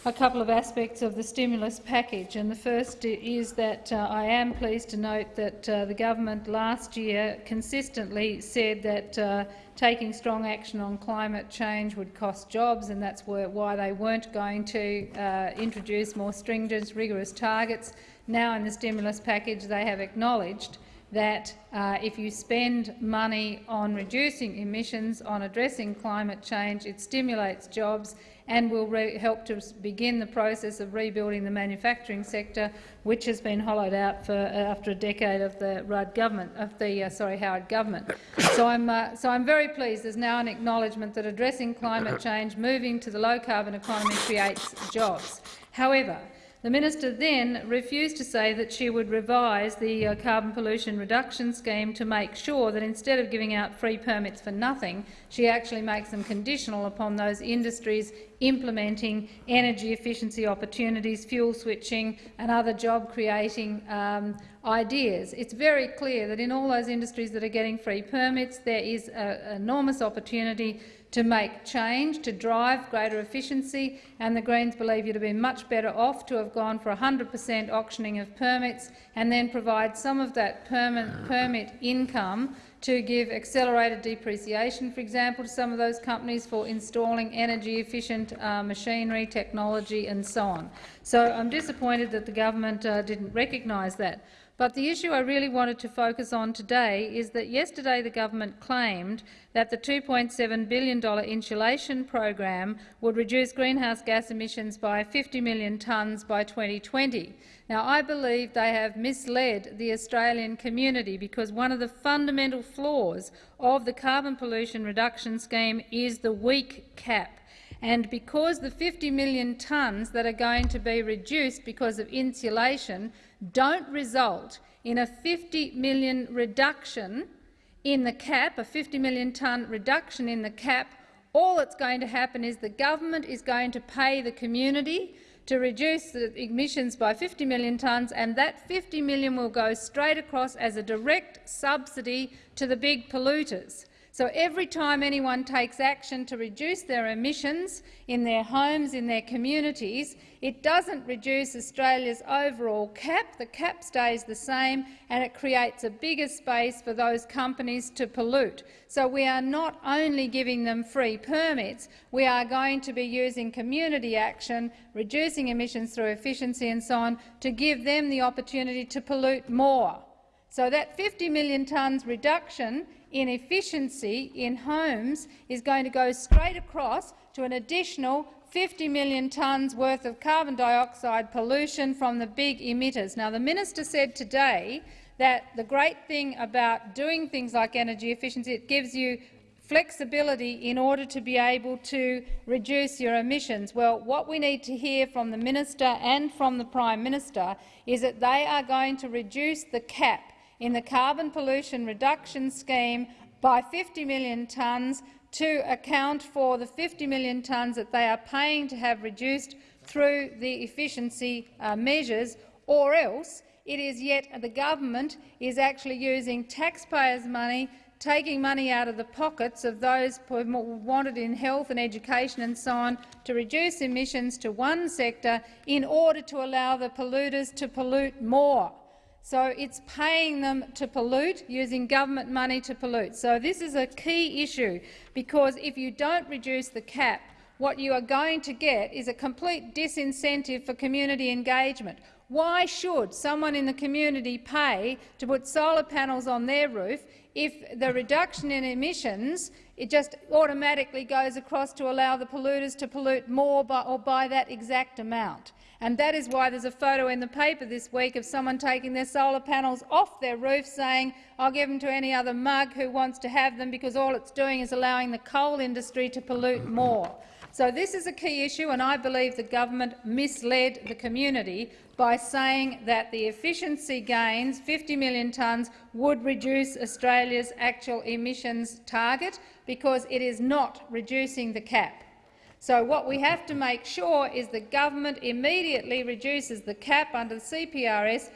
a couple of aspects of the stimulus package. And the first is that uh, I am pleased to note that uh, the government last year consistently said that uh, taking strong action on climate change would cost jobs, and that's why they weren't going to uh, introduce more stringent, rigorous targets. Now in the stimulus package they have acknowledged that uh, if you spend money on reducing emissions, on addressing climate change, it stimulates jobs and will help to begin the process of rebuilding the manufacturing sector, which has been hollowed out for, uh, after a decade of the Rudd government, of the uh, sorry Howard government. So I'm uh, so I'm very pleased. There's now an acknowledgement that addressing climate change, moving to the low carbon economy, creates jobs. However, the minister then refused to say that she would revise the uh, carbon pollution reduction scheme to make sure that instead of giving out free permits for nothing, she actually makes them conditional upon those industries implementing energy efficiency opportunities, fuel switching and other job-creating um, ideas. It's very clear that in all those industries that are getting free permits, there is an enormous opportunity to make change, to drive greater efficiency, and the Greens believe you'd have been much better off to have gone for 100 per cent auctioning of permits and then provide some of that permit income to give accelerated depreciation, for example, to some of those companies for installing energy-efficient uh, machinery, technology and so on. So I'm disappointed that the government uh, didn't recognise that. But the issue I really wanted to focus on today is that yesterday the government claimed that the $2.7 billion insulation program would reduce greenhouse gas emissions by 50 million tonnes by 2020. Now, I believe they have misled the Australian community because one of the fundamental flaws of the carbon pollution reduction scheme is the weak cap. And because the 50 million tonnes that are going to be reduced because of insulation don't result in a 50 million reduction in the cap, a 50 million tonne reduction in the cap, all that's going to happen is the government is going to pay the community to reduce the emissions by 50 million tonnes, and that 50 million will go straight across as a direct subsidy to the big polluters. So every time anyone takes action to reduce their emissions in their homes, in their communities, it doesn't reduce Australia's overall cap. The cap stays the same, and it creates a bigger space for those companies to pollute. So we are not only giving them free permits, we are going to be using community action, reducing emissions through efficiency and so on, to give them the opportunity to pollute more. So that 50 million tonnes reduction in efficiency in homes is going to go straight across to an additional 50 million tonnes worth of carbon dioxide pollution from the big emitters. Now, the minister said today that the great thing about doing things like energy efficiency, it gives you flexibility in order to be able to reduce your emissions. Well, what we need to hear from the minister and from the Prime Minister is that they are going to reduce the cap in the carbon pollution reduction scheme by 50 million tonnes to account for the 50 million tonnes that they are paying to have reduced through the efficiency uh, measures, or else it is yet the government is actually using taxpayers' money taking money out of the pockets of those who wanted in health and education and so on to reduce emissions to one sector in order to allow the polluters to pollute more. So it's paying them to pollute, using government money to pollute. So this is a key issue, because if you don't reduce the cap, what you are going to get is a complete disincentive for community engagement. Why should someone in the community pay to put solar panels on their roof if the reduction in emissions it just automatically goes across to allow the polluters to pollute more by, or by that exact amount? And that is why there's a photo in the paper this week of someone taking their solar panels off their roof saying, I'll give them to any other mug who wants to have them because all it's doing is allowing the coal industry to pollute more. So this is a key issue, and I believe the government misled the community by saying that the efficiency gains, 50 million tonnes, would reduce Australia's actual emissions target, because it is not reducing the cap. So what we have to make sure is the government immediately reduces the cap under the CPRS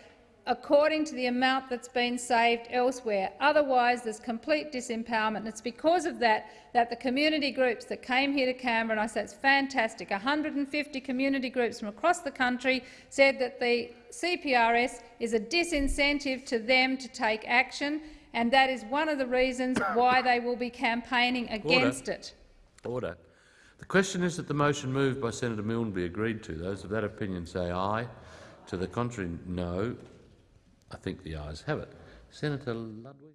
according to the amount that's been saved elsewhere. Otherwise, there's complete disempowerment. And it's because of that that the community groups that came here to Canberra, and I say it's fantastic, 150 community groups from across the country said that the CPRS is a disincentive to them to take action, and that is one of the reasons why they will be campaigning against Order. it. Order. The question is that the motion moved by Senator Milne be agreed to. Those of that opinion say aye. To the contrary, no. I think the ayes have it. Senator Ludwig.